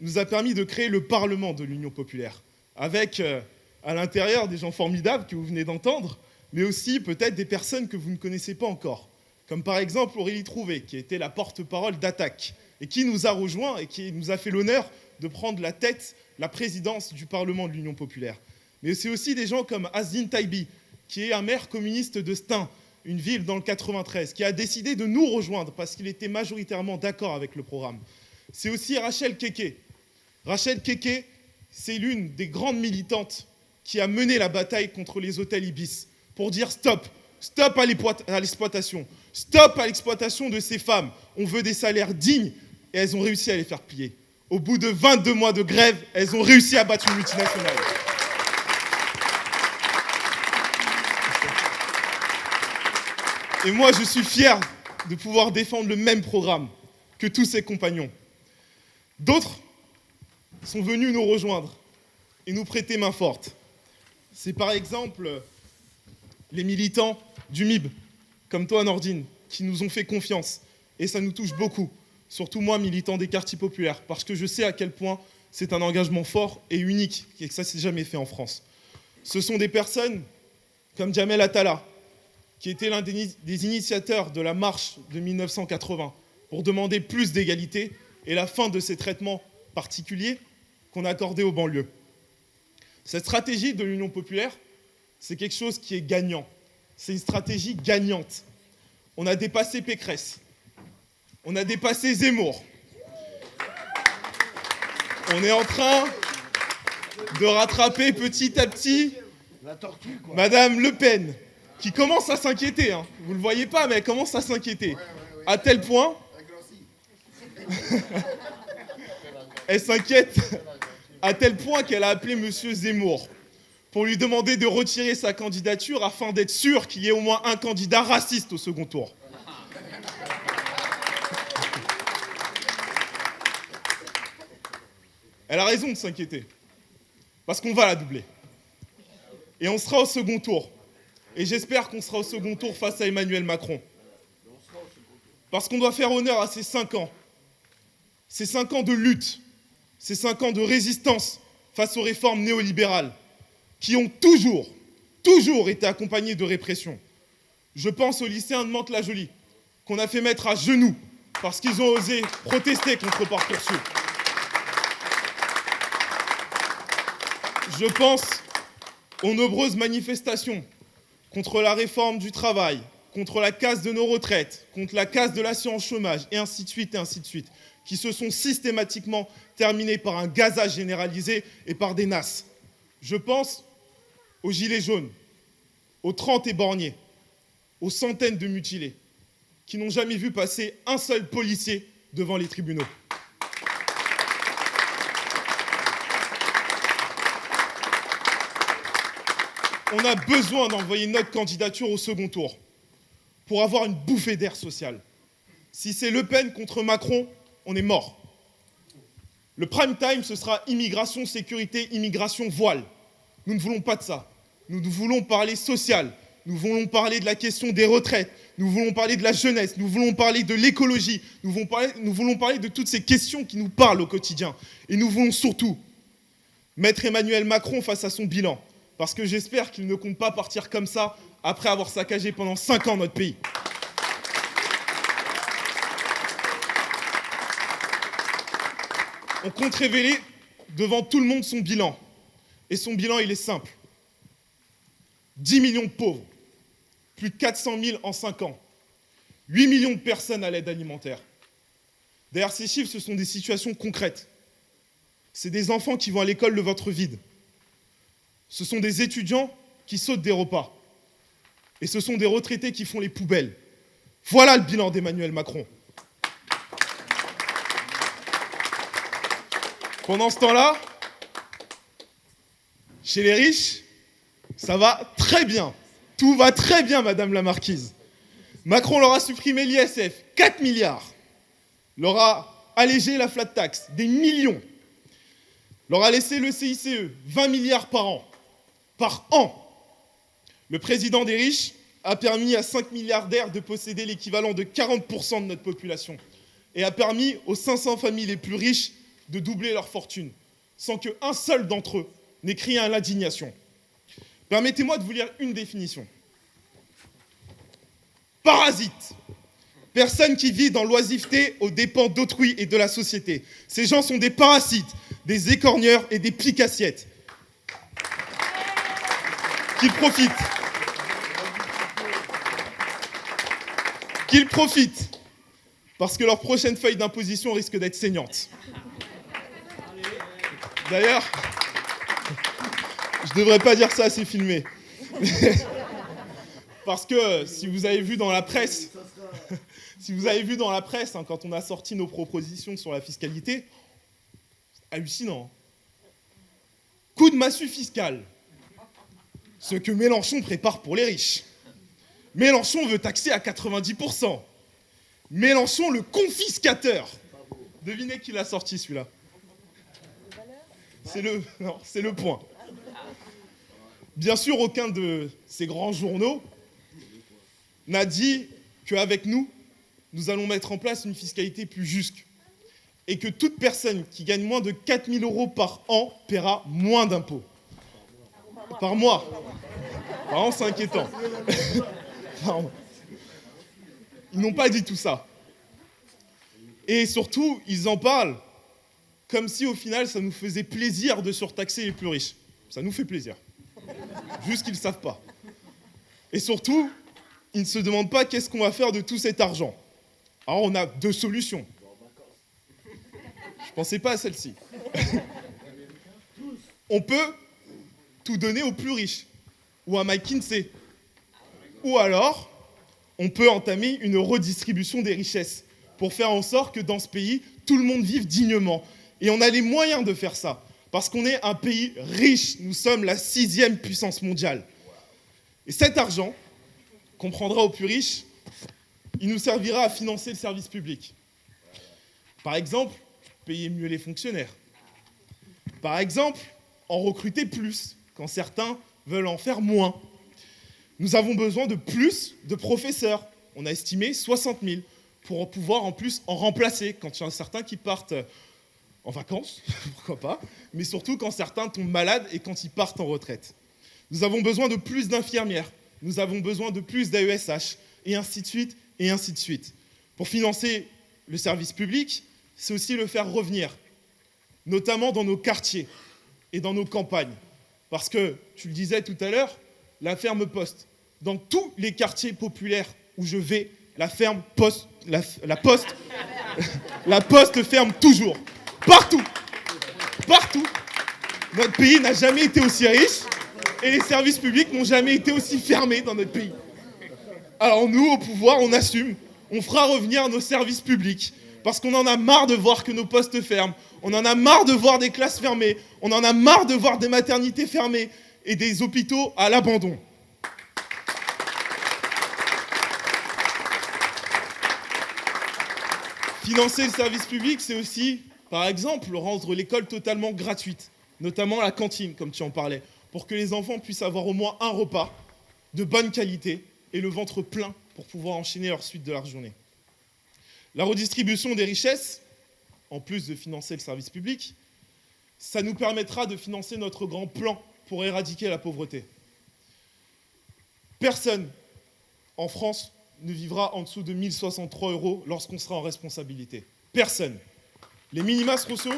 nous a permis de créer le Parlement de l'Union populaire, avec euh, à l'intérieur des gens formidables que vous venez d'entendre, mais aussi peut-être des personnes que vous ne connaissez pas encore, comme par exemple Aurélie Trouvé, qui était la porte-parole d'Attaque, et qui nous a rejoints et qui nous a fait l'honneur de prendre la tête, la présidence du Parlement de l'Union populaire. Mais c'est aussi des gens comme Azine Taibi, qui est un maire communiste de Stein, une ville dans le 93, qui a décidé de nous rejoindre parce qu'il était majoritairement d'accord avec le programme. C'est aussi Rachel Keke. Rachel Keke, c'est l'une des grandes militantes qui a mené la bataille contre les hôtels Ibis pour dire stop, stop à l'exploitation, stop à l'exploitation de ces femmes. On veut des salaires dignes et elles ont réussi à les faire plier. Au bout de 22 mois de grève, elles ont réussi à battre une multinationale. Et moi, je suis fier de pouvoir défendre le même programme que tous ses compagnons. D'autres sont venus nous rejoindre et nous prêter main forte. C'est par exemple les militants du MIB, comme toi Nordine, qui nous ont fait confiance. Et ça nous touche beaucoup, surtout moi, militant des quartiers populaires, parce que je sais à quel point c'est un engagement fort et unique, et que ça ne s'est jamais fait en France. Ce sont des personnes comme Jamel Attala, qui était l'un des initiateurs de la marche de 1980 pour demander plus d'égalité et la fin de ces traitements particuliers qu'on accordait aux banlieues. Cette stratégie de l'Union populaire, c'est quelque chose qui est gagnant. C'est une stratégie gagnante. On a dépassé Pécresse. On a dépassé Zemmour. On est en train de rattraper petit à petit Madame Le Pen, qui commence à s'inquiéter. Hein. Vous ne le voyez pas, mais elle commence à s'inquiéter. À tel point. elle s'inquiète à tel point qu'elle a appelé M. Zemmour pour lui demander de retirer sa candidature afin d'être sûr qu'il y ait au moins un candidat raciste au second tour. Elle a raison de s'inquiéter. Parce qu'on va la doubler. Et on sera au second tour. Et j'espère qu'on sera au second tour face à Emmanuel Macron. Parce qu'on doit faire honneur à ces cinq ans. Ces cinq ans de lutte, ces cinq ans de résistance face aux réformes néolibérales, qui ont toujours, toujours été accompagnées de répression. Je pense aux lycéens de Mantes-la-Jolie, qu'on a fait mettre à genoux parce qu'ils ont osé protester contre Parcoursup. Je pense aux nombreuses manifestations contre la réforme du travail, contre la casse de nos retraites, contre la casse de l'assurance chômage, et ainsi de suite, et ainsi de suite, qui se sont systématiquement terminées par un gazage généralisé et par des nasses. Je pense aux gilets jaunes, aux 30 éborgnés, aux centaines de mutilés, qui n'ont jamais vu passer un seul policier devant les tribunaux. On a besoin d'envoyer notre candidature au second tour pour avoir une bouffée d'air social. Si c'est Le Pen contre Macron, on est mort. Le prime time, ce sera immigration, sécurité, immigration, voile. Nous ne voulons pas de ça. Nous voulons parler social. Nous voulons parler de la question des retraites. Nous voulons parler de la jeunesse. Nous voulons parler de l'écologie. Nous, nous voulons parler de toutes ces questions qui nous parlent au quotidien. Et nous voulons surtout mettre Emmanuel Macron face à son bilan. Parce que j'espère qu'il ne compte pas partir comme ça après avoir saccagé pendant 5 ans notre pays. On compte révéler devant tout le monde son bilan. Et son bilan, il est simple. 10 millions de pauvres, plus de 400 000 en 5 ans, 8 millions de personnes à l'aide alimentaire. Derrière ces chiffres, ce sont des situations concrètes. C'est des enfants qui vont à l'école le ventre vide. Ce sont des étudiants qui sautent des repas. Et ce sont des retraités qui font les poubelles. Voilà le bilan d'Emmanuel Macron. Pendant ce temps-là, chez les riches, ça va très bien. Tout va très bien, Madame la Marquise. Macron leur a supprimé l'ISF, 4 milliards. Leur a allégé la flat tax, des millions. Leur a laissé le CICE, 20 milliards par an par an. Le président des riches a permis à 5 milliardaires de posséder l'équivalent de 40% de notre population et a permis aux 500 familles les plus riches de doubler leur fortune, sans qu'un seul d'entre eux n'ait crié à l'indignation. Permettez-moi de vous lire une définition. Parasite. Personne qui vit dans l'oisiveté aux dépens d'autrui et de la société. Ces gens sont des parasites, des écorgneurs et des piques-assiettes qu'ils profitent. Qu'ils profitent. Parce que leur prochaine feuille d'imposition risque d'être saignante. D'ailleurs, je ne devrais pas dire ça, c'est filmé. Parce que si vous avez vu dans la presse, si vous avez vu dans la presse, hein, quand on a sorti nos propositions sur la fiscalité, hallucinant. Coup de massue fiscale ce que Mélenchon prépare pour les riches. Mélenchon veut taxer à 90%. Mélenchon, le confiscateur. Devinez qui l'a sorti celui-là C'est le, point. Bien sûr, aucun de ces grands journaux n'a dit qu'avec nous, nous allons mettre en place une fiscalité plus juste et que toute personne qui gagne moins de 4000 euros par an paiera moins d'impôts. Par mois. Vraiment, c'est inquiétant. Ils n'ont pas dit tout ça. Et surtout, ils en parlent comme si au final, ça nous faisait plaisir de surtaxer les plus riches. Ça nous fait plaisir. Juste qu'ils ne savent pas. Et surtout, ils ne se demandent pas qu'est-ce qu'on va faire de tout cet argent. Alors, on a deux solutions. Je ne pensais pas à celle-ci. on peut tout donner aux plus riches ou à McKinsey. Ou alors, on peut entamer une redistribution des richesses pour faire en sorte que dans ce pays, tout le monde vive dignement. Et on a les moyens de faire ça, parce qu'on est un pays riche, nous sommes la sixième puissance mondiale. Et cet argent, qu'on prendra aux plus riches, il nous servira à financer le service public. Par exemple, payer mieux les fonctionnaires. Par exemple, en recruter plus, quand certains veulent en faire moins. Nous avons besoin de plus de professeurs. On a estimé 60 000 pour pouvoir en plus en remplacer quand il y en a certains qui partent en vacances, pourquoi pas, mais surtout quand certains tombent malades et quand ils partent en retraite. Nous avons besoin de plus d'infirmières, nous avons besoin de plus d'AESH, et ainsi de suite, et ainsi de suite. Pour financer le service public, c'est aussi le faire revenir, notamment dans nos quartiers et dans nos campagnes. Parce que, tu le disais tout à l'heure, la ferme poste. Dans tous les quartiers populaires où je vais, la ferme poste, la, poste, la poste ferme toujours. Partout. Partout. Notre pays n'a jamais été aussi riche et les services publics n'ont jamais été aussi fermés dans notre pays. Alors nous, au pouvoir, on assume. On fera revenir nos services publics parce qu'on en a marre de voir que nos postes ferment. On en a marre de voir des classes fermées. On en a marre de voir des maternités fermées et des hôpitaux à l'abandon. Financer le service public, c'est aussi, par exemple, rendre l'école totalement gratuite, notamment la cantine, comme tu en parlais, pour que les enfants puissent avoir au moins un repas de bonne qualité et le ventre plein pour pouvoir enchaîner leur suite de la journée. La redistribution des richesses, en plus de financer le service public, ça nous permettra de financer notre grand plan pour éradiquer la pauvreté. Personne en France ne vivra en dessous de 1063 euros lorsqu'on sera en responsabilité. Personne. Les minima sociaux,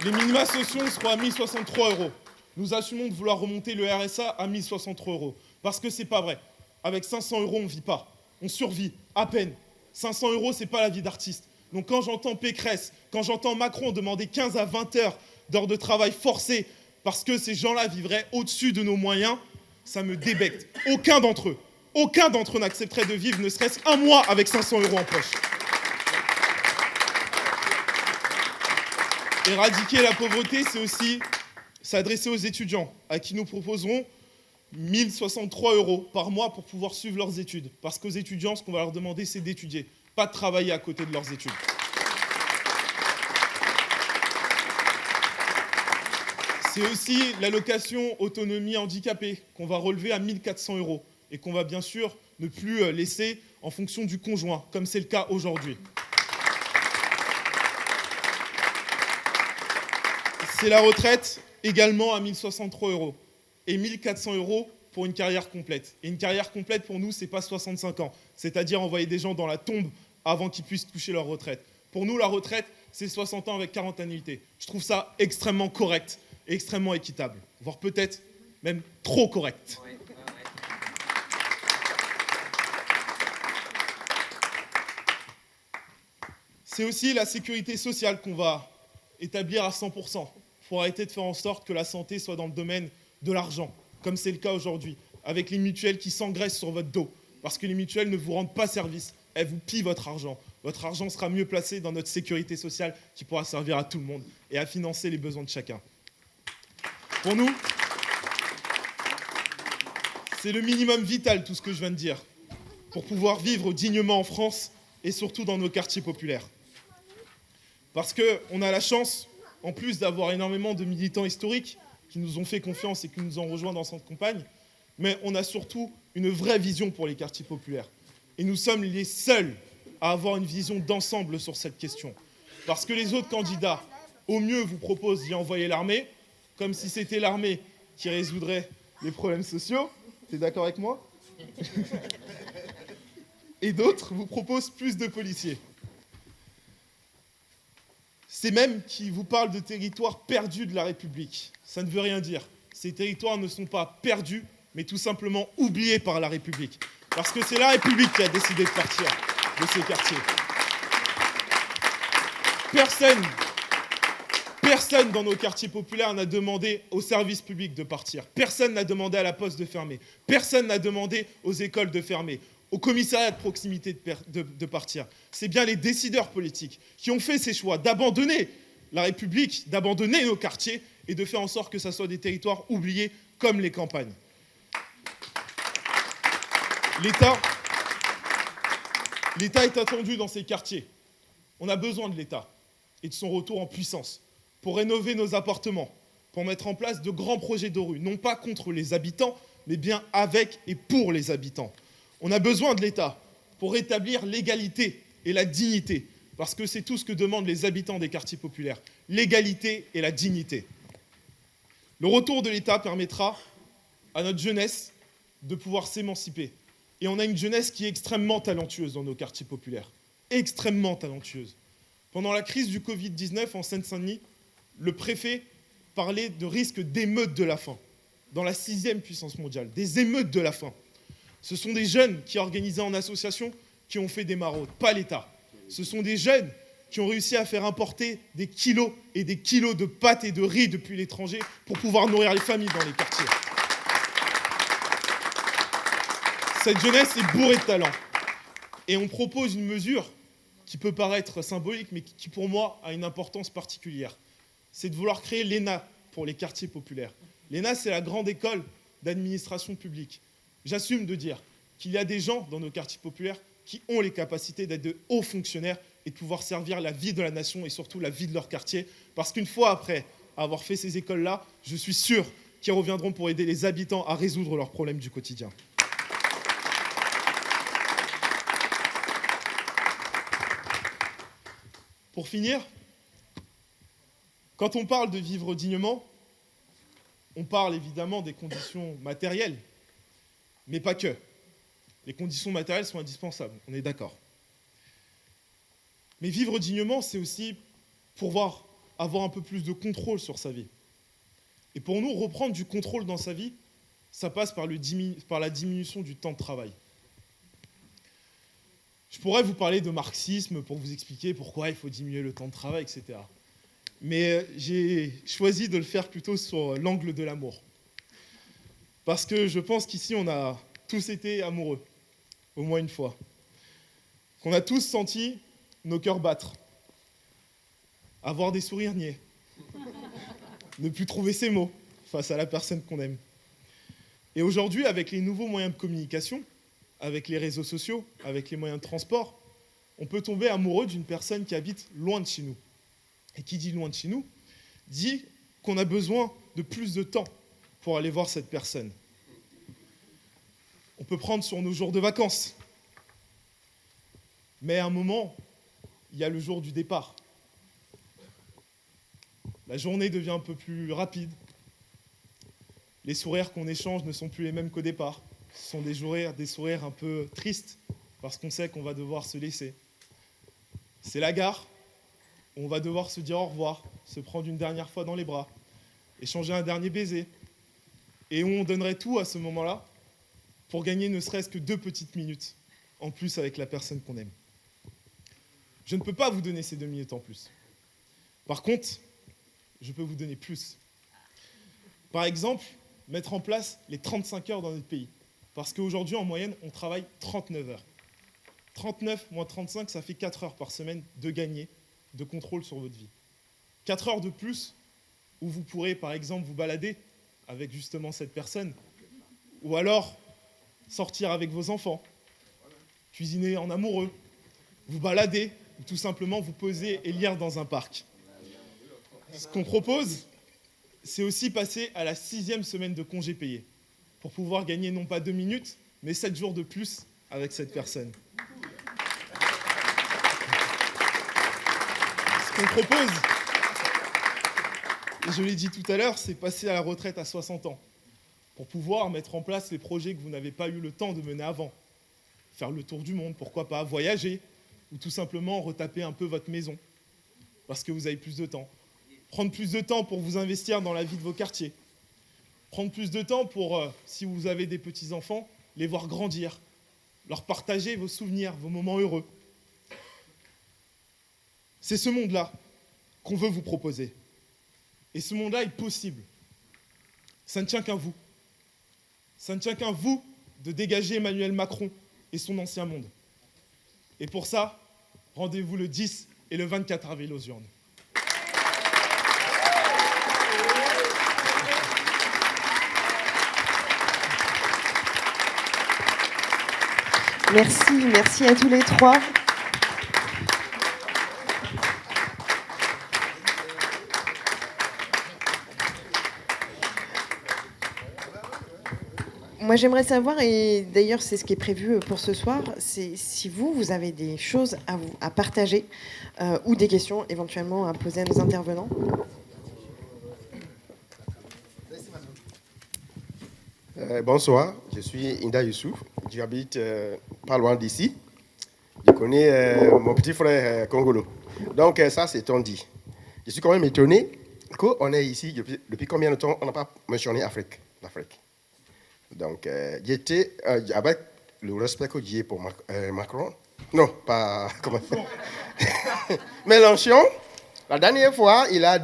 seront à 1063 euros. Nous assumons de vouloir remonter le RSA à 1063 euros. Parce que c'est pas vrai. Avec 500 euros, on ne vit pas. On survit, à peine. 500 euros, c'est pas la vie d'artiste. Donc quand j'entends Pécresse, quand j'entends Macron demander 15 à 20 heures d'heures de travail forcé parce que ces gens-là vivraient au-dessus de nos moyens, ça me débecte. Aucun d'entre eux, aucun d'entre eux n'accepterait de vivre ne serait-ce qu'un mois avec 500 euros en poche. Éradiquer la pauvreté, c'est aussi s'adresser aux étudiants, à qui nous proposerons 1063 euros par mois pour pouvoir suivre leurs études. Parce qu'aux étudiants, ce qu'on va leur demander, c'est d'étudier, pas de travailler à côté de leurs études. C'est aussi l'allocation autonomie handicapée qu'on va relever à 1400 euros et qu'on va bien sûr ne plus euh, laisser en fonction du conjoint, comme c'est le cas aujourd'hui. C'est la retraite également à 1063 euros et 1400 euros pour une carrière complète. Et une carrière complète, pour nous, ce n'est pas 65 ans, c'est-à-dire envoyer des gens dans la tombe avant qu'ils puissent toucher leur retraite. Pour nous, la retraite, c'est 60 ans avec 40 annuités. Je trouve ça extrêmement correct et extrêmement équitable, voire peut-être même trop correct. C'est aussi la sécurité sociale qu'on va établir à 100% pour arrêter de faire en sorte que la santé soit dans le domaine de l'argent, comme c'est le cas aujourd'hui, avec les mutuelles qui s'engraissent sur votre dos, parce que les mutuelles ne vous rendent pas service, elles vous pillent votre argent. Votre argent sera mieux placé dans notre sécurité sociale qui pourra servir à tout le monde et à financer les besoins de chacun. Pour nous, c'est le minimum vital tout ce que je viens de dire pour pouvoir vivre dignement en France et surtout dans nos quartiers populaires. Parce qu'on a la chance, en plus d'avoir énormément de militants historiques qui nous ont fait confiance et qui nous ont rejoints dans cette campagne, mais on a surtout une vraie vision pour les quartiers populaires. Et nous sommes les seuls à avoir une vision d'ensemble sur cette question. Parce que les autres candidats, au mieux, vous proposent d'y envoyer l'armée, comme si c'était l'armée qui résoudrait les problèmes sociaux. Tu es d'accord avec moi? Et d'autres vous proposent plus de policiers. C'est même qui vous parlent de territoires perdus de la République. Ça ne veut rien dire. Ces territoires ne sont pas perdus, mais tout simplement oubliés par la République. Parce que c'est la République qui a décidé de partir de ces quartiers. Personne, personne dans nos quartiers populaires n'a demandé aux services publics de partir. Personne n'a demandé à la poste de fermer. Personne n'a demandé aux écoles de fermer au commissariat de proximité de, partir. C'est bien les décideurs politiques qui ont fait ces choix d'abandonner la République, d'abandonner nos quartiers et de faire en sorte que ce soit des territoires oubliés comme les campagnes. L'État est attendu dans ces quartiers. On a besoin de l'État et de son retour en puissance pour rénover nos appartements, pour mettre en place de grands projets de rue, non pas contre les habitants, mais bien avec et pour les habitants. On a besoin de l'État pour rétablir l'égalité et la dignité, parce que c'est tout ce que demandent les habitants des quartiers populaires, l'égalité et la dignité. Le retour de l'État permettra à notre jeunesse de pouvoir s'émanciper. Et on a une jeunesse qui est extrêmement talentueuse dans nos quartiers populaires, extrêmement talentueuse. Pendant la crise du Covid-19 en Seine-Saint-Denis, le préfet parlait de risque d'émeute de la faim, dans la sixième puissance mondiale, des émeutes de la faim. Ce sont des jeunes qui, organisés en association, qui ont fait des maraudes, pas l'État. Ce sont des jeunes qui ont réussi à faire importer des kilos et des kilos de pâtes et de riz depuis l'étranger pour pouvoir nourrir les familles dans les quartiers. Cette jeunesse est bourrée de talent. Et on propose une mesure qui peut paraître symbolique, mais qui pour moi a une importance particulière. C'est de vouloir créer l'ENA pour les quartiers populaires. L'ENA, c'est la grande école d'administration publique. J'assume de dire qu'il y a des gens dans nos quartiers populaires qui ont les capacités d'être de hauts fonctionnaires et de pouvoir servir la vie de la nation et surtout la vie de leur quartier. Parce qu'une fois après avoir fait ces écoles-là, je suis sûr qu'ils reviendront pour aider les habitants à résoudre leurs problèmes du quotidien. Pour finir, quand on parle de vivre dignement, on parle évidemment des conditions matérielles, mais pas que. Les conditions matérielles sont indispensables, on est d'accord. Mais vivre dignement, c'est aussi pouvoir avoir un peu plus de contrôle sur sa vie. Et pour nous, reprendre du contrôle dans sa vie, ça passe par, par la diminution du temps de travail. Je pourrais vous parler de marxisme pour vous expliquer pourquoi il faut diminuer le temps de travail, etc. Mais euh, j'ai choisi de le faire plutôt sur l'angle de l'amour. Parce que je pense qu'ici, on a tous été amoureux, au moins une fois. Qu'on a tous senti nos cœurs battre, avoir des sourires niais, ne plus trouver ses mots face à la personne qu'on aime. Et aujourd'hui, avec les nouveaux moyens de communication, avec les réseaux sociaux, avec les moyens de transport, on peut tomber amoureux d'une personne qui habite loin de chez nous. Et qui dit loin de chez nous, dit qu'on a besoin de plus de temps pour aller voir cette personne. On peut prendre sur nos jours de vacances. Mais à un moment, il y a le jour du départ. La journée devient un peu plus rapide. Les sourires qu'on échange ne sont plus les mêmes qu'au départ. Ce sont des sourires, des sourires un peu tristes parce qu'on sait qu'on va devoir se laisser. C'est la gare. On va devoir se dire au revoir, se prendre une dernière fois dans les bras, échanger un dernier baiser. Et on donnerait tout à ce moment-là pour gagner ne serait-ce que deux petites minutes en plus avec la personne qu'on aime. Je ne peux pas vous donner ces deux minutes en plus. Par contre, je peux vous donner plus. Par exemple, mettre en place les 35 heures dans notre pays. Parce qu'aujourd'hui, en moyenne, on travaille 39 heures. 39 moins 35, ça fait 4 heures par semaine de gagner de contrôle sur votre vie. 4 heures de plus où vous pourrez, par exemple, vous balader avec justement cette personne. Ou alors sortir avec vos enfants, cuisiner en amoureux, vous balader, ou tout simplement vous poser et lire dans un parc. Ce qu'on propose, c'est aussi passer à la sixième semaine de congé payé pour pouvoir gagner non pas deux minutes, mais sept jours de plus avec cette personne. Ce qu'on propose, je l'ai dit tout à l'heure, c'est passer à la retraite à 60 ans pour pouvoir mettre en place les projets que vous n'avez pas eu le temps de mener avant. Faire le tour du monde, pourquoi pas, voyager, ou tout simplement retaper un peu votre maison, parce que vous avez plus de temps. Prendre plus de temps pour vous investir dans la vie de vos quartiers, prendre plus de temps pour, euh, si vous avez des petits-enfants, les voir grandir, leur partager vos souvenirs, vos moments heureux. C'est ce monde-là qu'on veut vous proposer. Et ce monde-là est possible. Ça ne tient qu'à vous. Ça ne tient qu'à vous de dégager Emmanuel Macron et son ancien monde. Et pour ça, rendez-vous le 10 et le 24 avril aux urnes. Merci, merci à tous les trois. Moi j'aimerais savoir, et d'ailleurs c'est ce qui est prévu pour ce soir, c'est si vous, vous avez des choses à, vous, partager euh, ou des questions éventuellement à poser à nos intervenants. Euh, bonsoir, je suis Inda Youssouf, j'habite euh, pas loin d'ici. Je connais euh, mon petit frère euh, Congolo. Donc ça c'est ton dit. Je suis quand même étonné qu'on est ici depuis, combien de temps on n'a pas mentionné Afrique, l'Afrique. Donc euh, j'étais euh, avec le respect que j'ai pour Mac- euh, Macron. Non, pas comment. Mélenchon. La dernière fois, il a dit